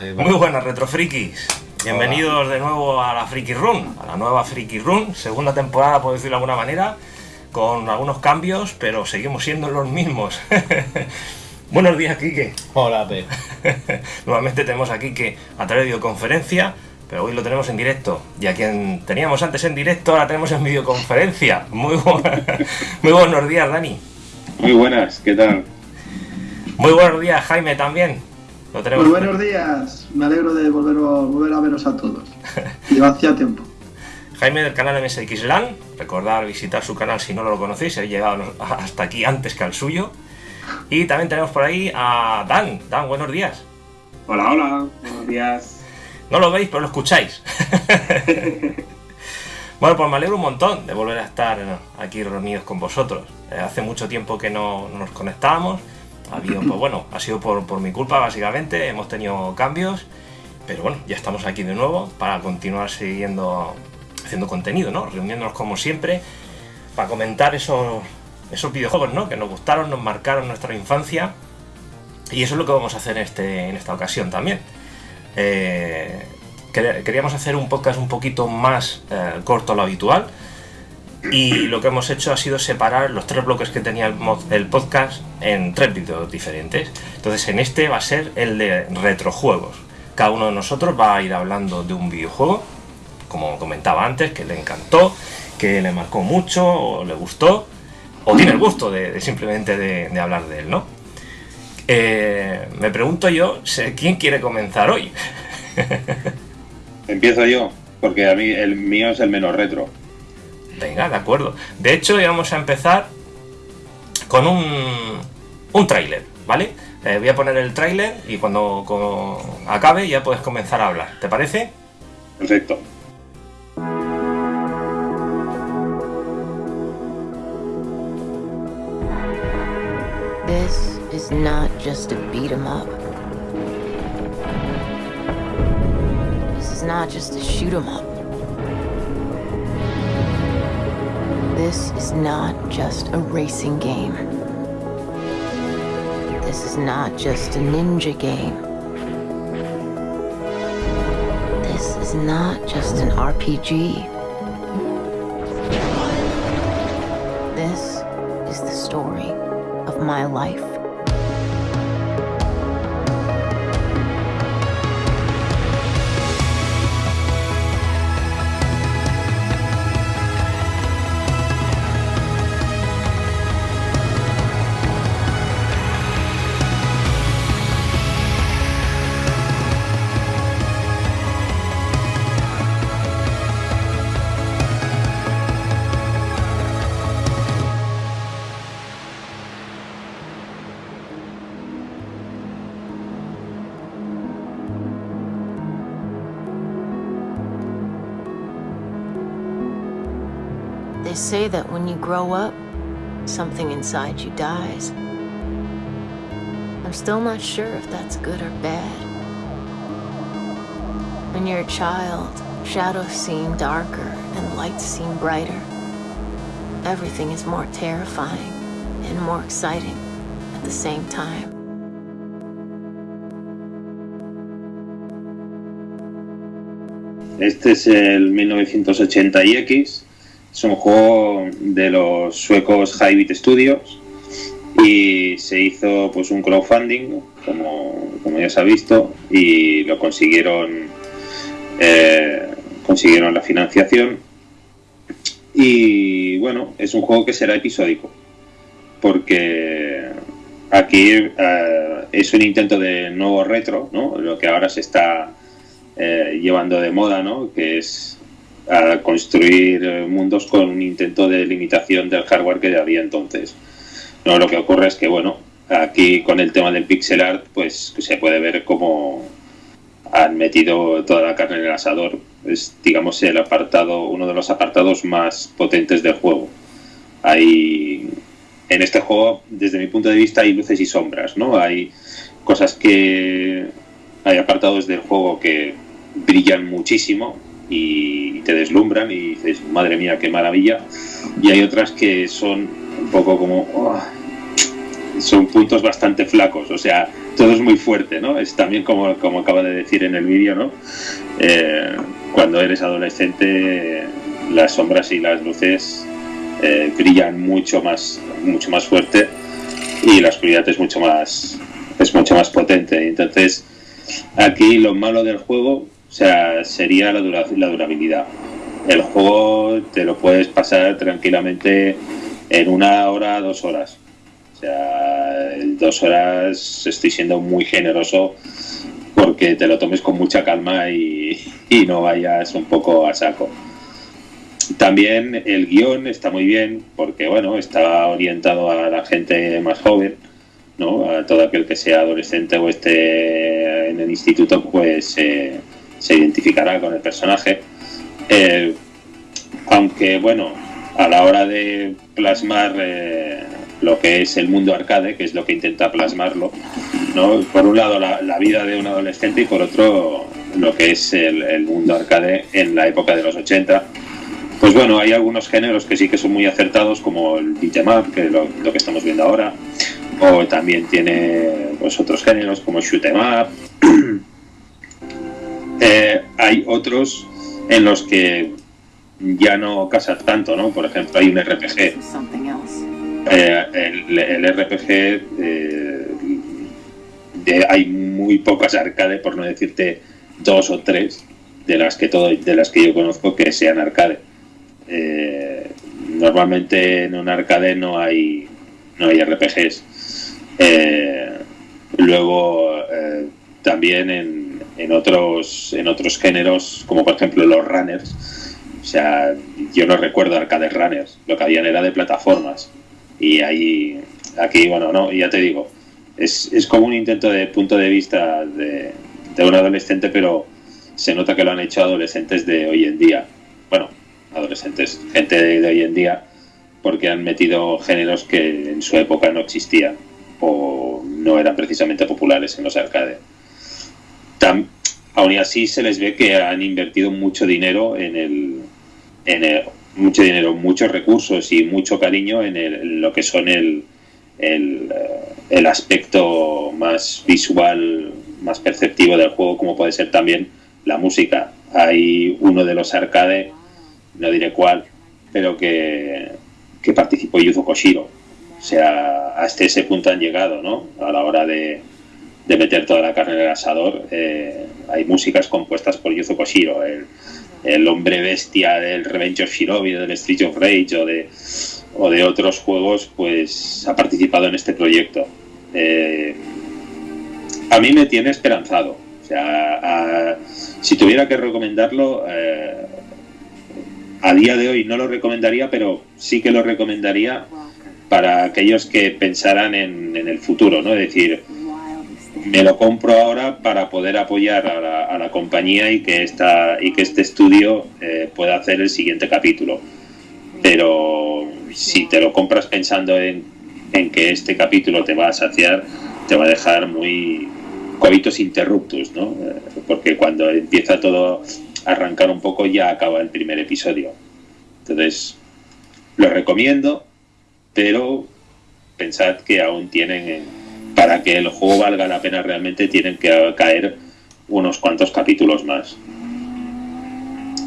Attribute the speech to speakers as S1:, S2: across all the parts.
S1: Muy buenas retrofrikis. Bienvenidos de nuevo a la Friki Run, a la nueva Friki Run, segunda temporada por decirlo de alguna manera, con algunos cambios, pero seguimos siendo los mismos. Buenos días, Kike.
S2: Hola, Pe.
S1: Nuevamente tenemos a Kike a través de videoconferencia, pero hoy lo tenemos en directo. Y a quien teníamos antes en directo, ahora tenemos en videoconferencia. Muy, bu- Muy buenos días, Dani.
S3: Muy buenas, ¿qué tal?
S1: Muy buenos días, Jaime, también. Lo tenemos.
S4: Muy buenos días, me alegro de volver, volver a veros a todos. Lleva hacía tiempo.
S1: Jaime del canal MSXLAN, recordar visitar su canal si no lo conocéis, he llegado hasta aquí antes que al suyo. Y también tenemos por ahí a Dan. Dan, buenos días.
S3: Hola, hola, buenos días.
S1: No lo veis, pero lo escucháis. bueno, pues me alegro un montón de volver a estar aquí reunidos con vosotros. Eh, hace mucho tiempo que no, no nos conectábamos. Ha pues bueno, ha sido por, mi culpa básicamente, hemos tenido cambios. Pero bueno, ya estamos aquí de nuevo para continuar siguiendo haciendo contenido, ¿no? Reuniéndonos como siempre para comentar esos, esos videojuegos, ¿no? Que nos gustaron, nos marcaron nuestra infancia. Y eso es lo que vamos a hacer en, este, en esta ocasión también. Eh, quer- queríamos hacer un podcast un poquito más eh, corto a lo habitual. Y lo que hemos hecho ha sido separar los tres bloques que tenía el, podcast en tres vídeos diferentes. Entonces en este va a ser el de retrojuegos. Cada uno de nosotros va a ir hablando de un videojuego, como comentaba antes, que le encantó, que le marcó mucho, o le gustó, o tiene el gusto de, simplemente de, hablar de él, ¿no? Eh, me pregunto yo, ¿quién quiere comenzar hoy?
S3: Empiezo yo, porque a mí el mío es el menos retro.
S1: Venga, de acuerdo. De hecho, vamos a empezar con un, un tráiler, ¿vale? Eh, voy a poner el tráiler y cuando acabe ya puedes comenzar a hablar. ¿Te parece?
S3: Perfecto.
S5: This is not just a beat 'em up. This is not just a shoot 'em up. This is not just a racing game. This is not just a ninja game. This is not just an RPG. This is the story of my life. Grow up, something inside you dies. I'm still not sure if that's good or bad. When you're a child, shadows seem darker and lights seem brighter. Everything is more terrifying and more exciting at the same time.
S3: Este es el 1980X. Es un juego de los suecos Hybrid Studios y se hizo pues un crowdfunding, como, como ya se ha visto, y lo consiguieron eh, consiguieron la financiación. Y bueno, es un juego que será episódico, porque aquí eh, es un intento de nuevo retro, ¿no? Lo que ahora se está eh, llevando de moda, ¿no? Que es a construir eh, mundos con un intento de limitación del hardware que había entonces. No, lo que ocurre es que, bueno, aquí con el tema del pixel art, pues se puede ver cómo han metido toda la carne en el asador. Es, digamos, el apartado, uno de los apartados más potentes del juego. Hay, en este juego, desde mi punto de vista, hay luces y sombras, ¿no? Hay cosas que, hay apartados del juego que brillan muchísimo y te deslumbran y dices, madre mía, qué maravilla. Y hay otras que son un poco como, "Oh, son puntos bastante flacos, o sea, todo es muy fuerte, ¿no? Es también como, como acaba de decir en el vídeo, ¿no? Eh, cuando eres adolescente, las sombras y las luces eh, brillan mucho más, mucho más fuerte y la oscuridad es mucho más, es mucho más potente. Entonces, aquí lo malo del juego, sea, sería la, la durabilidad. El juego te lo puedes pasar tranquilamente en una hora, dos horas. O sea, dos horas estoy siendo muy generoso porque te lo tomes con mucha calma y, y no vayas un poco a saco. También el guion está muy bien porque, bueno, está orientado a la gente más joven, ¿no? A todo aquel que sea adolescente o esté en el instituto, pues eh, se identificará con el personaje. Eh, aunque, bueno, a la hora de plasmar eh, lo que es el mundo arcade, que es lo que intenta plasmarlo, ¿no? Por un lado la, vida de un adolescente y por otro lo que es el, mundo arcade en la época de los 80 pues bueno, hay algunos géneros que sí que son muy acertados, como el beat'em up, que es lo, que estamos viendo ahora, o también tiene pues, otros géneros como shoot'em up. Eh, hay otros en los que ya no casa tanto, ¿no? Por ejemplo, hay un RPG. Eh, el, RPG eh, hay muy pocas arcade, por no decirte dos o tres de las que todo, de las que yo conozco que sean arcade eh, normalmente en un arcade no hay, no hay RPGs. Eh, luego eh, también en, en, otros, en otros géneros, como por ejemplo los runners, o sea, yo no recuerdo arcade runners, lo que habían era de plataformas. Y ahí, aquí, bueno, no, ya te digo, es, es como un intento de punto de vista de, de un adolescente, pero se nota que lo han hecho adolescentes de hoy en día. Bueno, adolescentes, gente de, hoy en día, porque han metido géneros que en su época no existían o no eran precisamente populares en los arcades. Aún así se les ve que han invertido mucho dinero en el, en mucho dinero, muchos recursos y mucho cariño en, el, lo que son el, el, eh, el, aspecto más visual, más perceptivo del juego, como puede ser también la música. Hay uno de los arcades no diré cuál, pero que, que participó Yuzo Koshiro. O sea, hasta ese punto han llegado, ¿no? A la hora de, de meter toda la carne en el asador, eh, hay músicas compuestas por Yuzo Koshiro, el, el, hombre bestia del Revenge of Shinobi, del Street of Rage o de, o de otros juegos, pues ha participado en este proyecto. Eh, a mí me tiene esperanzado. O sea, si tuviera que recomendarlo, eh, a día de hoy no lo recomendaría, pero sí que lo recomendaría para aquellos que pensaran en, el futuro, ¿no? Es decir, me lo compro ahora para poder apoyar a la, compañía y que, esta, y que este estudio eh, pueda hacer el siguiente capítulo. Pero si te lo compras pensando en, en, que este capítulo te va a saciar, te va a dejar muy coitos interruptus, ¿no? Eh, porque cuando empieza todo arrancar un poco ya acaba el primer episodio. Entonces, lo recomiendo, pero pensad que aún tienen, para que el juego valga la pena realmente, tienen que caer unos cuantos capítulos más.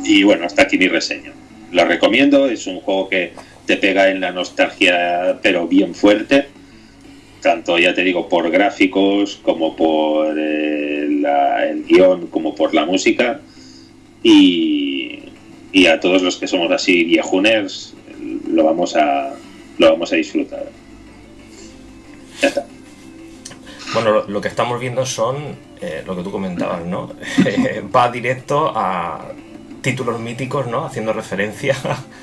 S3: Y bueno, hasta aquí mi reseña. Lo recomiendo, es un juego que te pega en la nostalgia, pero bien fuerte. Tanto, ya te digo, por gráficos, como por eh, el guion, como por la música y, a todos los que somos así viejuners lo vamos a lo vamos a disfrutar. Ya está.
S1: Bueno, lo, que estamos viendo son eh, lo que tú comentabas, ¿no? Va directo a títulos míticos, ¿no? Haciendo referencia.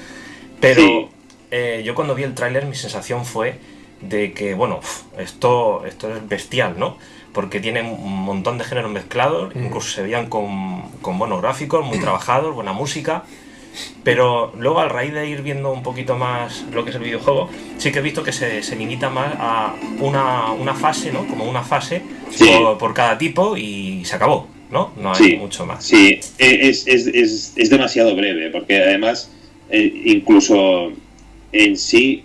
S1: Pero eh, yo cuando vi el tráiler mi sensación fue de que, bueno, esto, esto es bestial, ¿no? porque tiene un montón de géneros mezclados, mm. incluso se veían con, con, buenos gráficos, muy trabajados, buena música. Pero luego, al raíz de ir viendo un poquito más lo que es el videojuego, sí que he visto que se, se limita más a una, una, fase, ¿no? Como una fase por, cada tipo y se acabó, ¿no? No hay mucho más.
S3: Sí, es, es, es, es demasiado breve, porque además, eh, incluso en sí,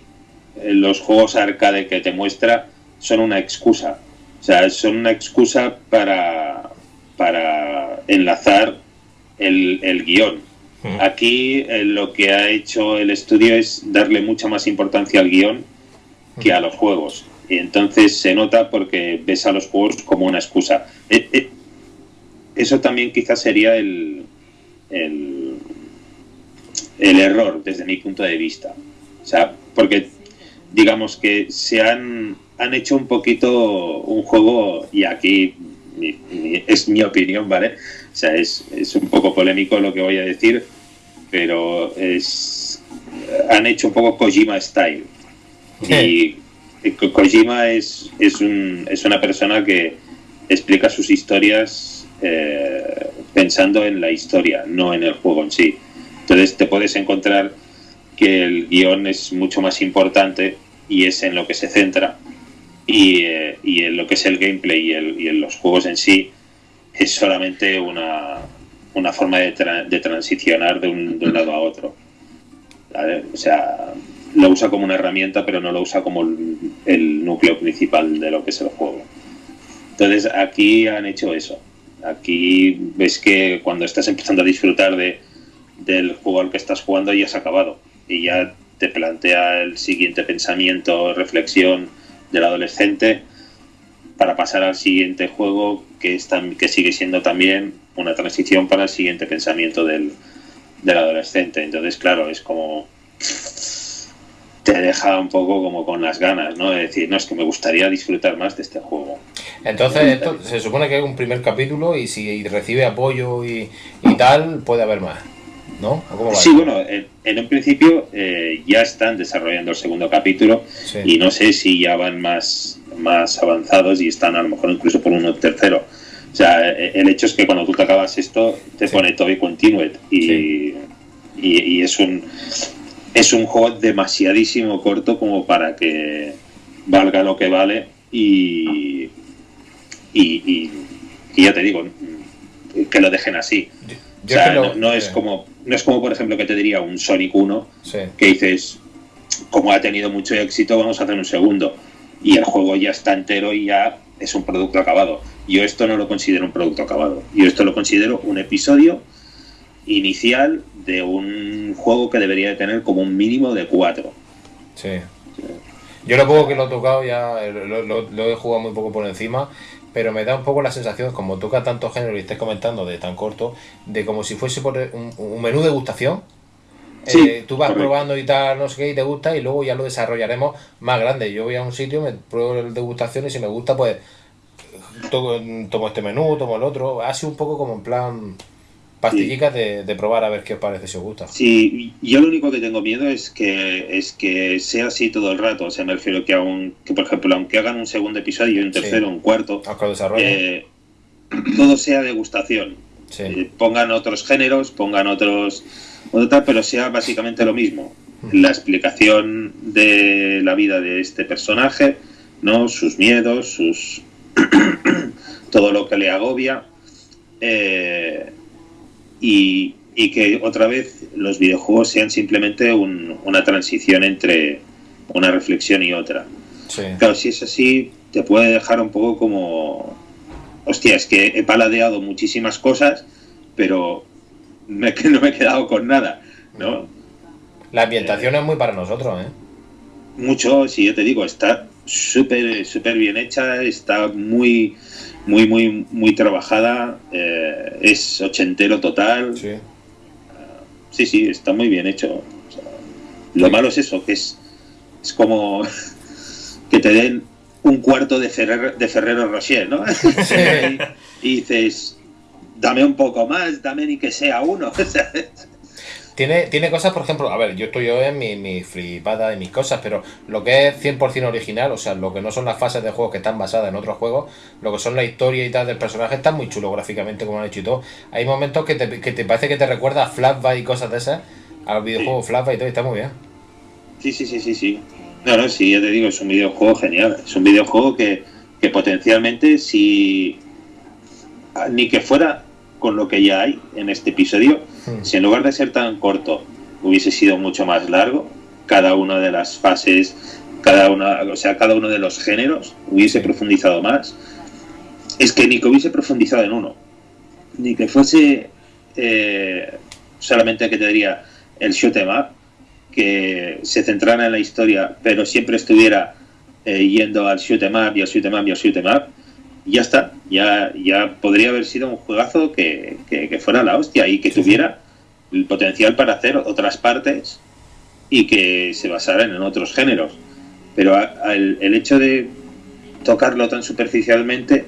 S3: los juegos arcade que te muestra son una excusa. O sea, son una excusa para, para enlazar el, el guion. Aquí eh, lo que ha hecho el estudio es darle mucha más importancia al guion que a los juegos. Y entonces se nota porque ves a los juegos como una excusa. Eh, eh, eso también quizás sería el, el, el error desde mi punto de vista. O sea, porque digamos que se han, han hecho un poquito un juego, y aquí es mi opinión, ¿vale? O sea, es, es, un poco polémico lo que voy a decir, pero es han hecho un poco Kojima Style. Y Kojima es, es, un, es una persona que explica sus historias eh, pensando en la historia, no en el juego en sí. Entonces te puedes encontrar que el guion es mucho más importante y es en lo que se centra y, eh, y en lo que es el gameplay y, el, y, en los juegos en sí es solamente una, una forma de, tra de transicionar de un, de un, lado a otro. O sea, lo usa como una herramienta pero no lo usa como el, el núcleo principal de lo que es el juego. Entonces aquí han hecho eso. Aquí ves que cuando estás empezando a disfrutar de, del juego al que estás jugando ya has acabado y ya te plantea el siguiente pensamiento, reflexión del adolescente para pasar al siguiente juego que, es que sigue siendo también una transición para el siguiente pensamiento del, del adolescente. Entonces, claro, es como te deja un poco como con las ganas, ¿no? De decir, no, es que me gustaría disfrutar más de este juego.
S2: Entonces, se supone que es un primer capítulo y si recibe apoyo y, y tal, puede haber más. ¿No?
S3: Sí, bueno, en, en, un principio eh, ya están desarrollando el segundo capítulo sí. y no sé si ya van más, más avanzados y están a lo mejor incluso por uno tercero. O sea, el hecho es que cuando tú te acabas esto, te sí. pone todo y continued y, sí. y, y, es un es un juego demasiadísimo corto como para que valga lo que vale y, y, y ya te digo, que lo dejen así. Yo o sea, no, es como no es como por ejemplo que te diría un Sonic 1
S2: sí.
S3: que dices como ha tenido mucho éxito vamos a hacer un segundo. Y el juego ya está entero y ya es un producto acabado. Yo esto no lo considero un producto acabado. Yo esto lo considero un episodio inicial de un juego que debería de tener como un mínimo de cuatro.
S2: Sí. yo lo poco que lo he tocado ya lo, lo, lo he jugado muy poco por encima pero me da un poco la sensación, como toca tanto género y estés comentando de tan corto, de como si fuese por un, un menú de degustación.
S3: Sí,
S2: eh, tú vas correcto. probando y tal, no sé qué, y te gusta, y luego ya lo desarrollaremos más grande. Yo voy a un sitio, me pruebo el degustación y si me gusta, pues tomo, tomo este menú, tomo el otro. Ha sido un poco como en plan pastillicas sí. de, de, probar a ver qué os parece si os gusta.
S3: Sí, yo lo único que tengo miedo es que es que sea así todo el rato. O sea, me refiero que, aun, que por ejemplo, aunque hagan un segundo episodio, un tercero, sí. un cuarto, eh, todo sea degustación.
S2: Sí.
S3: Eh, pongan otros géneros, pongan otros, otra, pero sea básicamente lo mismo. La explicación de la vida de este personaje, no, sus miedos, sus todo lo que le agobia. Eh, y, y, que otra vez los videojuegos sean simplemente un, una transición entre una reflexión y otra.
S2: Sí.
S3: Claro, si es así, te puede dejar un poco como, hostia, es que he paladeado muchísimas cosas, pero me, no me he quedado con nada, ¿no?
S2: La ambientación eh, es muy para nosotros, ¿eh?
S3: Mucho, si yo te digo, está súper súper bien hecha, está muy muy, muy, muy trabajada. Eh, es ochentero total.
S2: Sí. Uh,
S3: sí, sí, está muy bien hecho. O sea, lo sí. malo es eso, que es, es como que te den un cuarto de Ferrero, de Ferrero Rocher, ¿no?
S2: Sí.
S3: y, y, dices, dame un poco más, dame ni que sea uno.
S2: Tiene, tiene cosas, por ejemplo, a ver, yo estoy yo en mi, mi flipada de mis cosas, pero lo que es 100% original, o sea, lo que no son las fases de juego que están basadas en otros juegos, lo que son la historia y tal del personaje, está muy chulo gráficamente, como han hecho y todo. Hay momentos que te, que te parece que te recuerda a Flashback y cosas de esas, a los videojuegos sí. Flashback y todo, y está muy bien.
S3: Sí, sí, sí, sí, sí. No, no, sí, ya te digo, es un videojuego genial. Es un videojuego que, que potencialmente, si ni que fuera con lo que ya hay en este episodio, si en lugar de ser tan corto hubiese sido mucho más largo, cada una de las fases cada una, o sea, cada uno de los géneros hubiese profundizado más. Es que ni que hubiese profundizado en uno, ni que fuese eh, solamente que te diría el shoot em up, que se centrara en la historia, pero siempre estuviera eh, yendo al shoot em up y al shoot em up y al shoot em up, ya está, ya, ya podría haber sido un juegazo que, que, fuera la hostia y que tuviera el potencial para hacer otras partes y que se basaran en otros géneros. Pero el hecho de tocarlo tan superficialmente,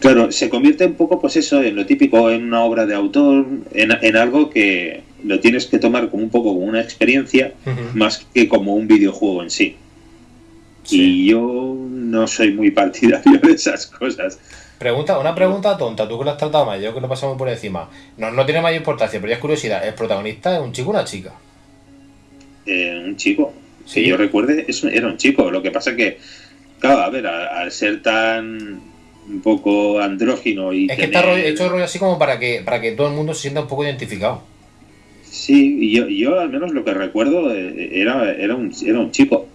S3: claro, se convierte un poco, pues eso, en lo típico, en una obra de autor, en, en algo que lo tienes que tomar como un poco como una experiencia, más que como un videojuego en sí. Y yo no soy muy partidario de esas cosas.
S2: Pregunta, una pregunta tonta, tú que lo has tratado más, yo que lo pasamos por encima. No, no tiene mayor importancia, pero ya es curiosidad. ¿El protagonista es un chico o una chica?
S3: Eh, un chico. Si yo recuerde, era un chico. Lo que pasa que, claro, a ver, al, ser tan un poco andrógino y.
S2: Es que está hecho rollo así como para que, para que todo el mundo se sienta un poco identificado.
S3: Sí, yo, yo al menos lo que recuerdo eh, era, era, un, era un chico.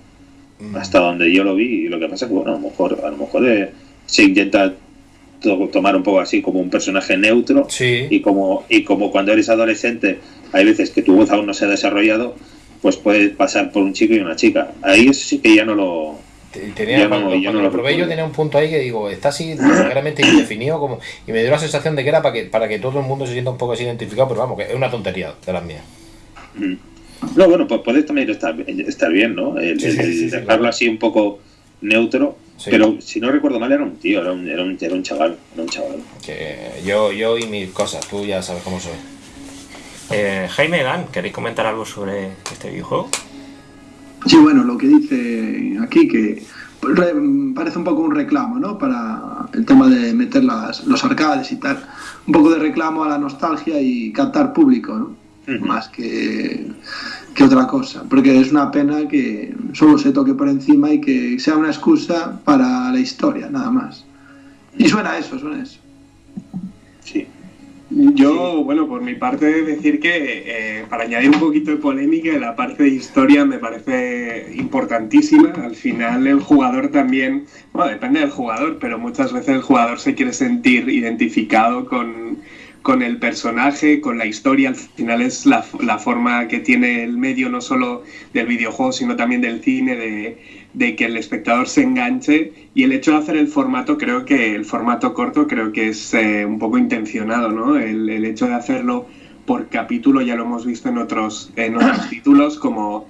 S3: Mm. Hasta donde yo lo vi. Y lo que pasa es que, bueno, a lo mejor, a lo mejor eh, se intenta tomar un poco así como un personaje neutro. Y, como, y como cuando eres adolescente, hay veces que tu voz aún no se ha desarrollado pues puede pasar por un chico y una chica. Ahí eso sí que ya no lo.
S2: Tenía, cuando, lo probé yo tenía un punto ahí que digo, está así realmente indefinido como, y me dio la sensación de que era para que, para que todo el mundo se sienta un poco así identificado, pero vamos, que es una tontería de las mías.
S3: Mm. No, bueno, pues puede también estar, estar bien, ¿no? El, dejarlo así un poco neutro, pero si no recuerdo mal era un tío, era un, era un, era un chaval, era un chaval.
S2: Que yo, yo y mis cosas, tú ya sabes cómo soy.
S1: Eh, Jaime Dan, ¿queréis comentar algo sobre este videojuego?
S4: Sí, bueno, lo que dice aquí que parece un poco un reclamo, ¿no? Para el tema de meter los arcades y tal. Un poco de reclamo a la nostalgia y captar público, ¿no? Más que, que otra cosa. Porque es una pena que solo se toque por encima y que sea una excusa para la historia, nada más. Y suena eso, suena eso.
S6: Sí. Yo, bueno, por mi parte, decir que eh, para añadir un poquito de polémica, la parte de historia me parece importantísima. Al final, el jugador también, bueno, depende del jugador, pero muchas veces el jugador se quiere sentir identificado con, con el personaje, con la historia. Al final es la, la, forma que tiene el medio, no solo del videojuego, sino también del cine, de, de, que el espectador se enganche. Y el hecho de hacer el formato, creo que el formato corto, creo que es eh, un poco intencionado, ¿no? El, el, hecho de hacerlo por capítulo, ya lo hemos visto en otros, en otros títulos, como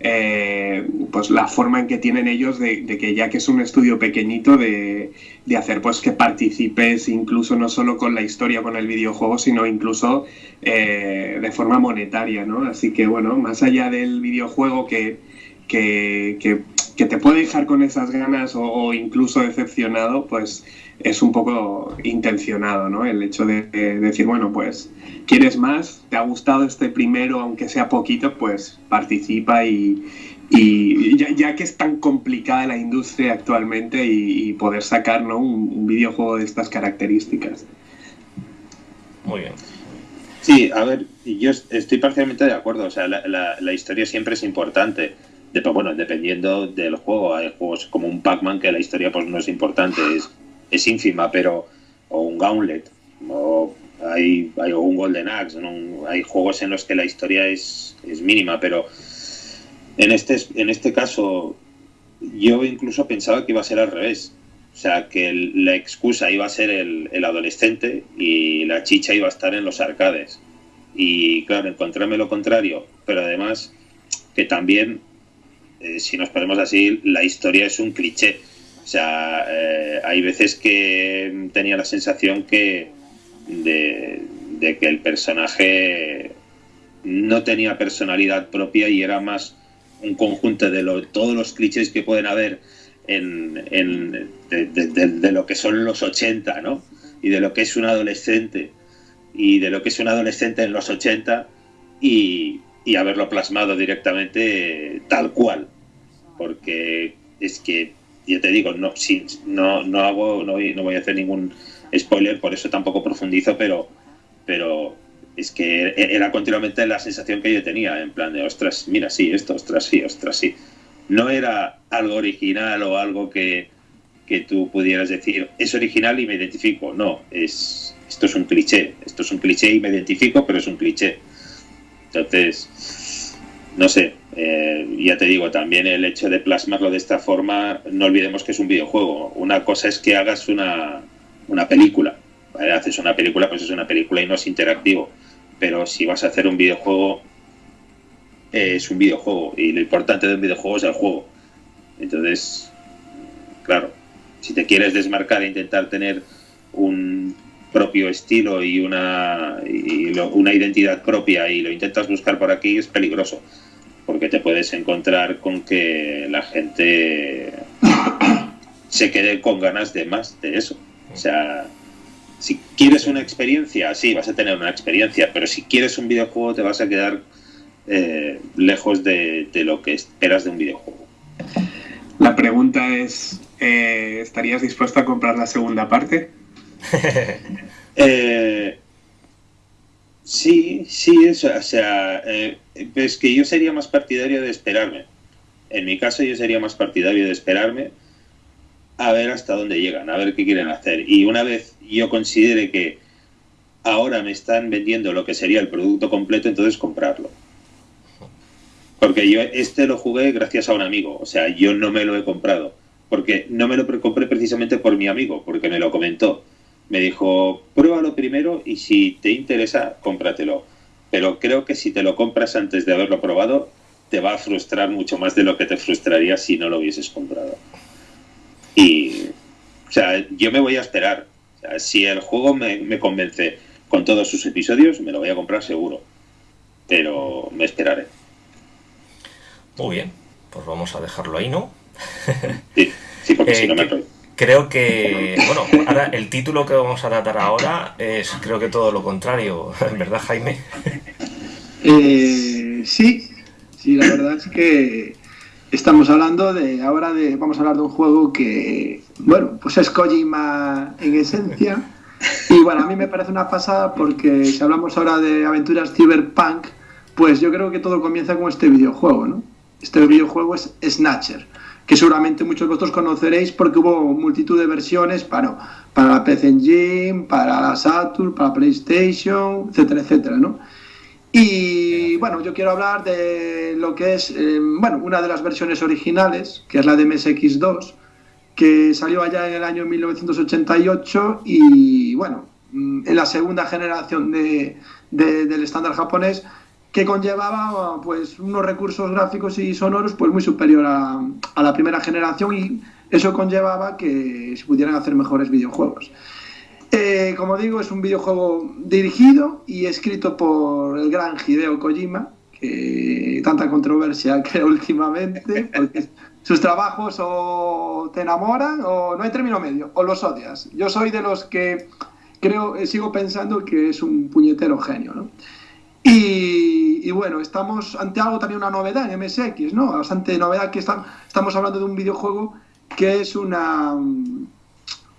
S6: eh, pues la forma en que tienen ellos de, que ya que es un estudio pequeñito de, hacer pues que participes incluso no solo con la historia con el videojuego sino incluso eh, de forma monetaria no así que bueno más allá del videojuego que, que, te puede dejar con esas ganas o, incluso decepcionado pues es un poco intencionado no el hecho de decir bueno pues quieres más, te ha gustado este primero, aunque sea poquito, pues participa y, ya, que es tan complicada la industria actualmente y, poder sacar un, videojuego de estas características.
S1: Muy bien.
S3: Sí, a ver, yo estoy parcialmente de acuerdo, o sea, la, historia siempre es importante. Bueno, dependiendo del juego, hay juegos como un Pac-Man que la historia pues no es importante, es, es ínfima, pero o un Gauntlet, o hay, hay un Golden Axe, hay juegos en los que la historia es, es mínima, pero en este, en este caso yo incluso pensaba que iba a ser al revés. O sea, que la excusa iba a ser el, el, adolescente y la chicha iba a estar en los arcades. Y claro, encontrarme lo contrario, pero además que también, eh, si nos ponemos así, la historia es un cliché. O sea, eh, hay veces que tenía la sensación que, de, que el personaje no tenía personalidad propia y era más un conjunto de todos los clichés que pueden haber en, de, lo que son los 80, ¿no? Y de lo que es un adolescente y de lo que es un adolescente en los 80 y, haberlo plasmado directamente tal cual. Porque es que, ya te digo, no, no, no hago, no voy a hacer ningún spoiler, por eso tampoco profundizo, pero, pero es que era continuamente la sensación que yo tenía, en plan de, ostras, mira, sí, esto, ostras, sí, ostras, sí. No era algo original o algo que, que tú pudieras decir, es original y me identifico. No, es, esto es un cliché. Esto es un cliché y me identifico, pero es un cliché. Entonces, no sé, eh, ya te digo, también el hecho de plasmarlo de esta forma, no olvidemos que es un videojuego. Una cosa es que hagas una, una película. Haces una película, pues es una película y no es interactivo. Pero si vas a hacer un videojuego, es un videojuego. Y lo importante de un videojuego es el juego. Entonces, claro, si te quieres desmarcar e intentar tener un propio estilo y una, y una identidad propia y lo intentas buscar por aquí, es peligroso. Porque te puedes encontrar con que la gente se quede con ganas de más de eso. O sea, si quieres una experiencia, sí, vas a tener una experiencia, pero si quieres un videojuego te vas a quedar eh, lejos de, lo que esperas de un videojuego.
S6: La pregunta es, eh, ¿estarías dispuesto a comprar la segunda parte?
S3: Eh, sí, sí, o sea, es que yo sería más partidario de esperarme. En mi caso yo sería más partidario de esperarme a ver hasta dónde llegan, a ver qué quieren hacer. Y una vez yo considere que ahora me están vendiendo lo que sería el producto completo, entonces comprarlo. Porque yo este lo jugué gracias a un amigo, o sea, yo no me lo he comprado. Porque no me lo compré precisamente por mi amigo, porque me lo comentó. Me dijo, pruébalo primero y si te interesa, cómpratelo. Pero creo que si te lo compras antes de haberlo probado, te va a frustrar mucho más de lo que te frustraría si no lo hubieses comprado. Y, o sea, yo me voy a esperar. si el juego me, convence con todos sus episodios, me lo voy a comprar seguro. Pero me esperaré.
S1: Muy bien, pues vamos a dejarlo ahí, ¿no?
S3: sí, sí, porque si no me
S1: eh, Creo que, bueno, ahora el título que vamos a tratar ahora es creo que todo lo contrario, ¿verdad Jaime?
S4: Eh, sí, sí, la verdad es que Estamos hablando de ahora de vamos a hablar de un juego que bueno pues es Kojima en esencia y bueno a mí me parece una pasada porque si hablamos ahora de aventuras cyberpunk pues yo creo que todo comienza con este videojuego ¿no? este videojuego es Snatcher que seguramente muchos de vosotros conoceréis porque hubo multitud de versiones para para la PC Engine para la Saturn para PlayStation etcétera etcétera ¿no? Y bueno, yo quiero hablar de lo que es, eh, bueno, una de las versiones originales, que es la de MSX2, que salió allá en el año 1988 y bueno, mm, en la segunda generación de, del estándar japonés, que conllevaba pues unos recursos gráficos y sonoros pues muy superior a, la primera generación y eso conllevaba que se pudieran hacer mejores videojuegos. Eh, como digo, es un videojuego dirigido y escrito por el gran Hideo Kojima, que tanta controversia creo últimamente, porque sus trabajos o te enamoran o no hay término medio, o los odias. Yo soy de los que creo, eh, sigo pensando que es un puñetero genio, ¿no? Y, bueno, estamos ante algo también una novedad en MSX, ¿no? Bastante novedad que estamos hablando de un videojuego que es una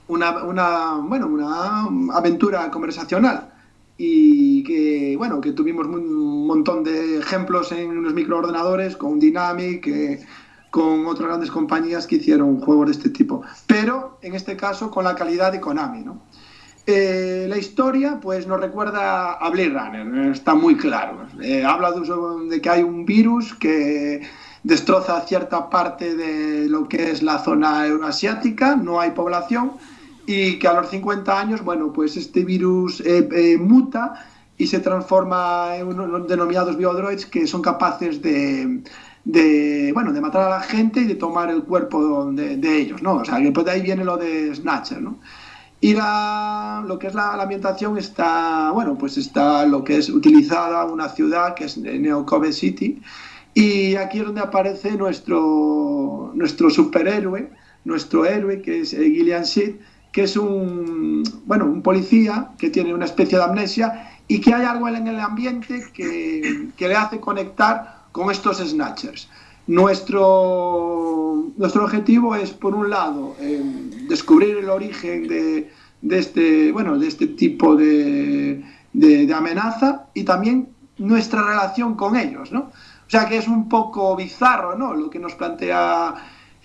S4: una, una, bueno, una aventura conversacional y que, bueno, que tuvimos un montón de ejemplos en los microordenadores con Dynamic, eh, con otras grandes compañías que hicieron juegos de este tipo, pero en este caso con la calidad de Konami, ¿no? Eh, la historia pues nos recuerda a Blade Runner, está muy claro. Eh, habla de, de, que hay un virus que destroza cierta parte de lo que es la zona euroasiática, no hay población, y que a los 50 años, bueno, pues este virus eh, eh, muta y se transforma en unos denominados biodroids que son capaces de, de, bueno, de matar a la gente y de tomar el cuerpo de, de ellos, ¿no? O sea, que pues de ahí viene lo de Snatcher, ¿no? Y la, lo que es la, ambientación está, bueno, pues está lo que es utilizada una ciudad que es Neocobe City y aquí es donde aparece nuestro, nuestro superhéroe, nuestro héroe que es eh, Gillian Seed, que es un, bueno, un policía que tiene una especie de amnesia y que hay algo en el ambiente que, le hace conectar con estos snatchers. Nuestro, nuestro objetivo es, por un lado, eh, descubrir el origen de, este, bueno, de este tipo de, amenaza y también nuestra relación con ellos, ¿no? O sea que es un poco bizarro, ¿no? Lo que nos plantea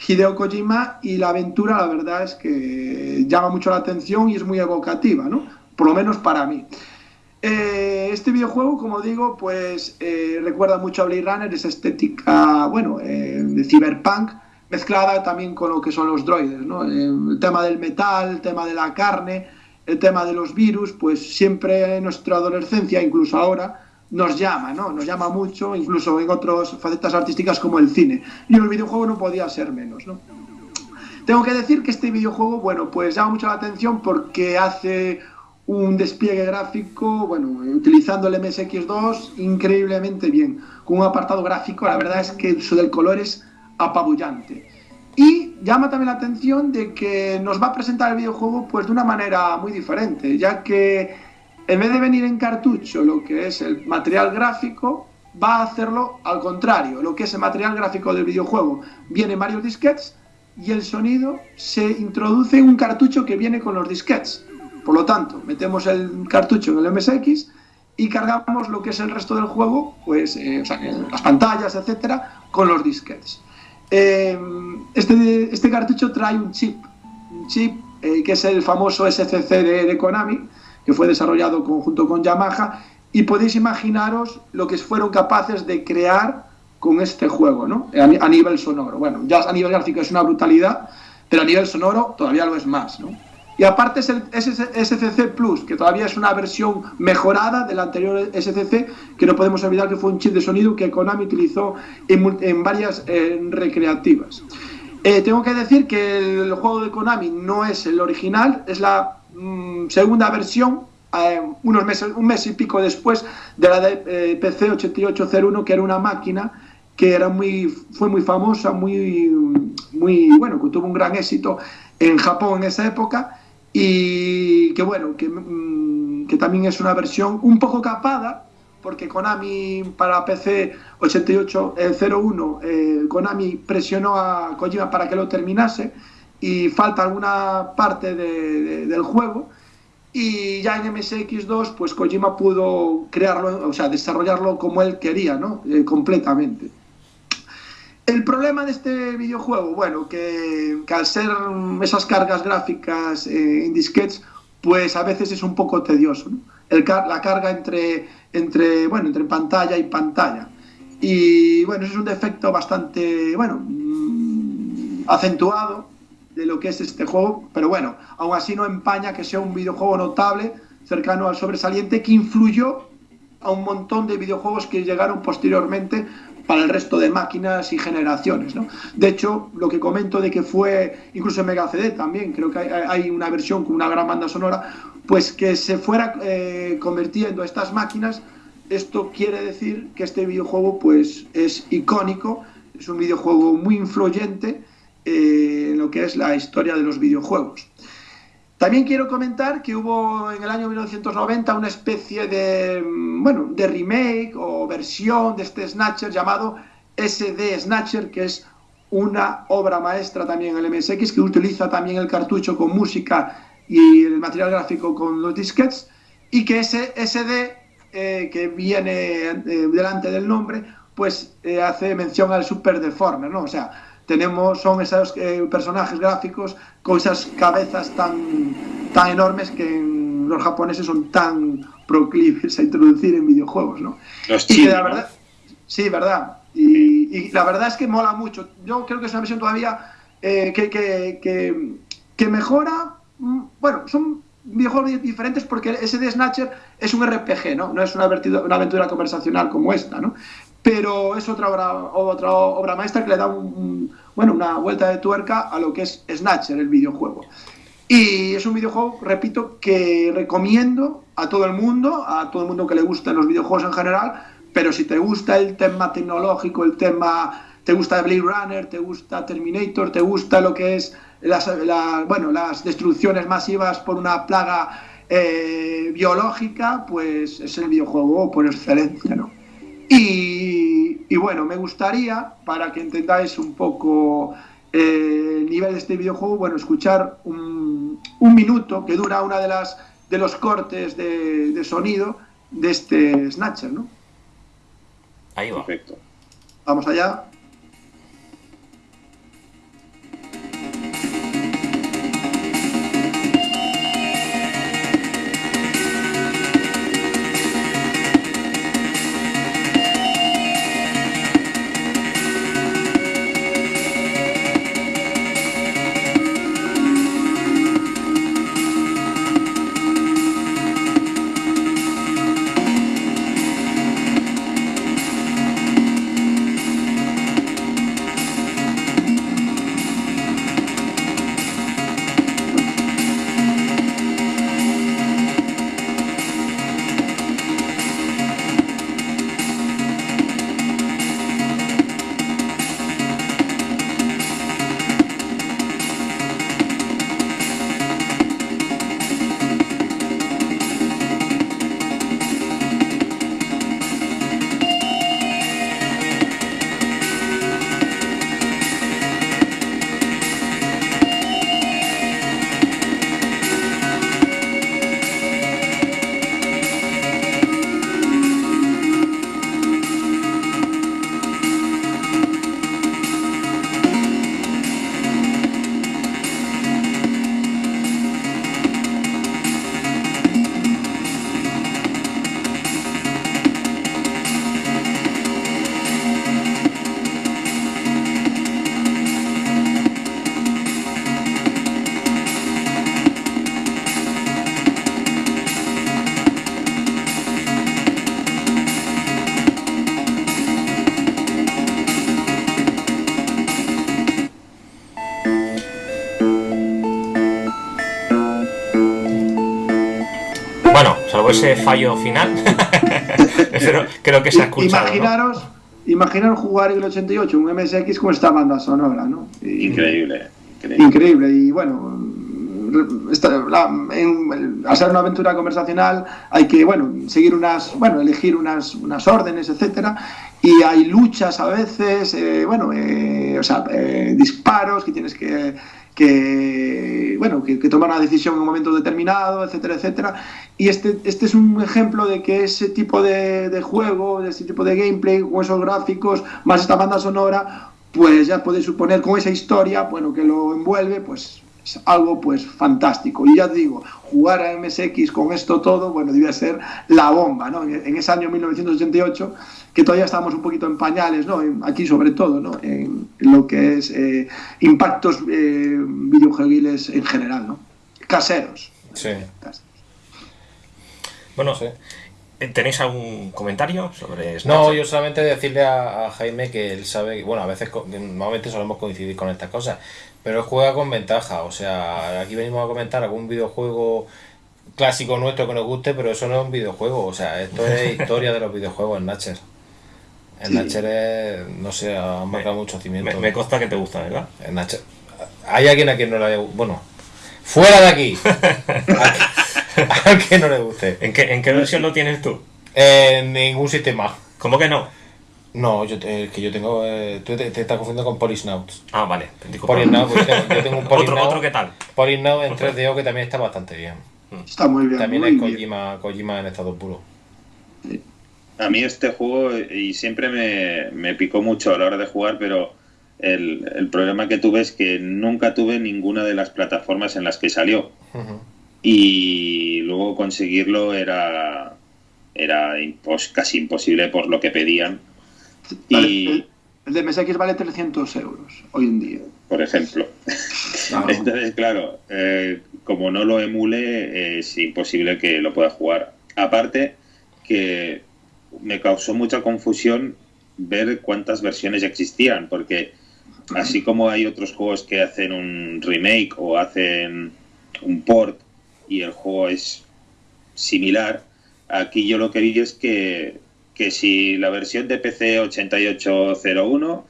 S4: Hideo Kojima y la aventura, la verdad es que llama mucho la atención y es muy evocativa, ¿no? Por lo menos para mí. Eh, este videojuego, como digo, pues eh, recuerda mucho a Blade Runner, esa estética, bueno, eh, de cyberpunk, mezclada también con lo que son los droides, ¿no? el tema del metal, el tema de la carne, el tema de los virus, pues siempre en nuestra adolescencia, incluso ahora, nos llama, ¿no? Nos llama mucho, incluso en otras facetas artísticas como el cine. Y el videojuego no podía ser menos, ¿no? Tengo que decir que este videojuego, bueno, pues llama mucho la atención porque hace un despliegue gráfico, bueno, utilizando el MSX2 increíblemente bien, con un apartado gráfico, la verdad es que el uso del color es apabullante. Y llama también la atención de que nos va a presentar el videojuego pues de una manera muy diferente, ya que en vez de venir en cartucho lo que es el material gráfico, va a hacerlo al contrario, lo que es el material gráfico del videojuego. Viene varios disquets y el sonido se introduce en un cartucho que viene con los disquets. Por lo tanto, metemos el cartucho en el MSX y cargamos lo que es el resto del juego, pues eh, las pantallas, etcétera, con los disquets. Eh, este, este, cartucho trae un chip, un chip eh, que es el famoso SCC de Konami, que fue desarrollado conjunto con Yamaha, y podéis imaginaros lo que fueron capaces de crear con este juego, ¿no? A, nivel sonoro. Bueno, ya a nivel gráfico es una brutalidad, pero a nivel sonoro todavía lo es más, ¿no? Y aparte es el SCC Plus, que todavía es una versión mejorada del anterior SCC, que no podemos olvidar que fue un chip de sonido que Konami utilizó en, varias recreativas. Eh, tengo que decir que el juego de Konami no es el original, es la Mm, segunda versión, eh, unos meses, un mes y pico después de la de eh, PC 8801, que era una máquina que era muy, fue muy famosa, muy, muy, bueno, que tuvo un gran éxito en Japón en esa época y que bueno, que, mm, que también es una versión un poco capada, porque Konami para PC 8801, eh, Konami presionó a Kojima para que lo terminase y falta alguna parte del juego y ya en MSX2 pues Kojima pudo crearlo, o sea, desarrollarlo como él quería, ¿no? Eh, completamente. El problema de este videojuego, bueno, que, al ser esas cargas gráficas eh, en disquets, pues a veces es un poco tedioso, ¿no? La carga entre, entre, bueno, entre pantalla y pantalla. Y bueno, es un defecto bastante, bueno, mm, acentuado de lo que es este juego, pero bueno, aún así no empaña que sea un videojuego notable, cercano al sobresaliente, que influyó a un montón de videojuegos que llegaron posteriormente para el resto de máquinas y generaciones. ¿no? De hecho, lo que comento de que fue, incluso en Mega CD también, creo que hay, una versión con una gran banda sonora, pues que se fuera eh, convirtiendo estas máquinas, esto quiere decir que este videojuego pues es icónico, es un videojuego muy influyente, eh, lo que es la historia de los videojuegos. También quiero comentar que hubo en el año 1990 una especie de, mm, bueno, de remake o versión de este Snatcher llamado SD Snatcher, que es una obra maestra también en el MSX, que utiliza también el cartucho con música y el material gráfico con los disquets, y que ese SD eh, que viene eh, delante del nombre, pues hace mención al Super Deformer, ¿no? O sea, tenemos, son esos eh, personajes gráficos con esas cabezas tan, tan enormes que los japoneses son tan proclives a introducir en videojuegos, ¿no?
S3: Los chinos, la
S4: verdad, Sí, verdad. Y, la verdad es que mola mucho. Yo creo que es una versión todavía eh, que, que, que, mejora. Mm, bueno, son videojuegos diferentes porque ese de Snatcher es un RPG, ¿no? No es una, una aventura conversacional como esta, ¿no? Pero es otra obra, otra obra maestra que le da un, bueno, una vuelta de tuerca a lo que es Snatcher, el videojuego. Y es un videojuego, repito, que recomiendo a todo el mundo, a todo el mundo que le gusten los videojuegos en general, pero si te gusta el tema tecnológico, el tema, te gusta Blade Runner, te gusta Terminator, te gusta lo que es las, bueno, las destrucciones masivas por una plaga eh, biológica, pues es el videojuego por excelencia, ¿no? Y, bueno, me gustaría, para que entendáis un poco eh, el nivel de este videojuego, bueno, escuchar un, minuto que dura una de las de los cortes de, sonido de este Snatcher, ¿no?
S1: Ahí va.
S3: Perfecto.
S4: Vamos allá.
S1: Ese fallo final, pero creo que se ha escuchado. ¿no?
S4: Imaginaros, imaginaros jugar en el 88 un MSX con esta banda sonora, ¿no? Y-
S3: Increíble. increíble.
S4: Increíble y bueno, esta- la- en- al ser una aventura conversacional hay que, bueno, seguir unas, bueno, elegir unas, unas órdenes, etcétera, y hay luchas a veces, eh, bueno, eh, o sea, eh, disparos que tienes que, que bueno, que, que tomar una decisión en un momento determinado, etcétera, etcétera, y este, este es un ejemplo de que ese tipo de, de juego, de ese tipo de gameplay, con esos gráficos, más esta banda sonora, pues ya podéis suponer con esa historia, bueno, que lo envuelve, pues es algo pues fantástico. Y ya te digo, jugar a MSX con esto todo, bueno, debía ser la bomba, ¿no? En, ese año 1988, que todavía estábamos un poquito en pañales, ¿no? Aquí sobre todo, ¿no? En, lo que es eh, impactos eh, videojuegiles en general, ¿no? Caseros.
S2: Sí.
S4: caseros.
S1: Bueno,
S2: Sí.
S1: eh, ¿tenéis algún comentario sobre
S2: No,
S1: Snatcher?
S2: yo solamente decirle a, a Jaime que él sabe, bueno, a veces normalmente solemos coincidir con estas cosas, pero él juega con ventaja, o sea, aquí venimos a comentar algún videojuego clásico nuestro que nos guste, pero eso no es un videojuego, o sea, esto es historia de los videojuegos en Natcher. En
S4: Sí.
S2: Natcher es, no sé, ha marcado mucho
S1: Me,
S2: cimiento.
S1: me consta que te gusta, ¿verdad?
S2: En Natcher. Hay alguien a quien no le haya Bueno, fuera de aquí. a, quien no le guste.
S1: ¿En qué, en qué versión lo tienes tú?
S2: En ningún sistema.
S1: ¿Cómo que no?
S2: No, yo te- el que yo tengo. eh, tú te, te estás confundiendo con Polisnauts.
S1: Ah, vale.
S2: Polysnaut, pues, yo tengo un
S1: otro,
S2: Polysnaut.
S1: otro que tal.
S2: Polysnaut en 3DO que también está bastante bien.
S4: Está muy bien.
S2: También
S4: muy
S2: es
S4: bien.
S2: Kojima, Kojima en estado puro.
S3: A mí este juego, y siempre me, me picó mucho a la hora de jugar, pero el, el problema que tuve es que nunca tuve ninguna de las plataformas en las que salió. Y luego conseguirlo era, era impos- casi imposible por lo que pedían.
S4: Vale,
S3: Y,
S4: el, el de MSX vale 300 euros hoy en día.
S3: por ejemplo,
S4: Claro.
S3: Entonces, claro, eh, como no lo emule, eh, es imposible que lo pueda jugar. Aparte, que me causó mucha confusión ver cuántas versiones existían, porque así como hay otros juegos que hacen un remake o hacen un port y el juego es similar, aquí yo lo que vi es que, que si la versión de PC 8801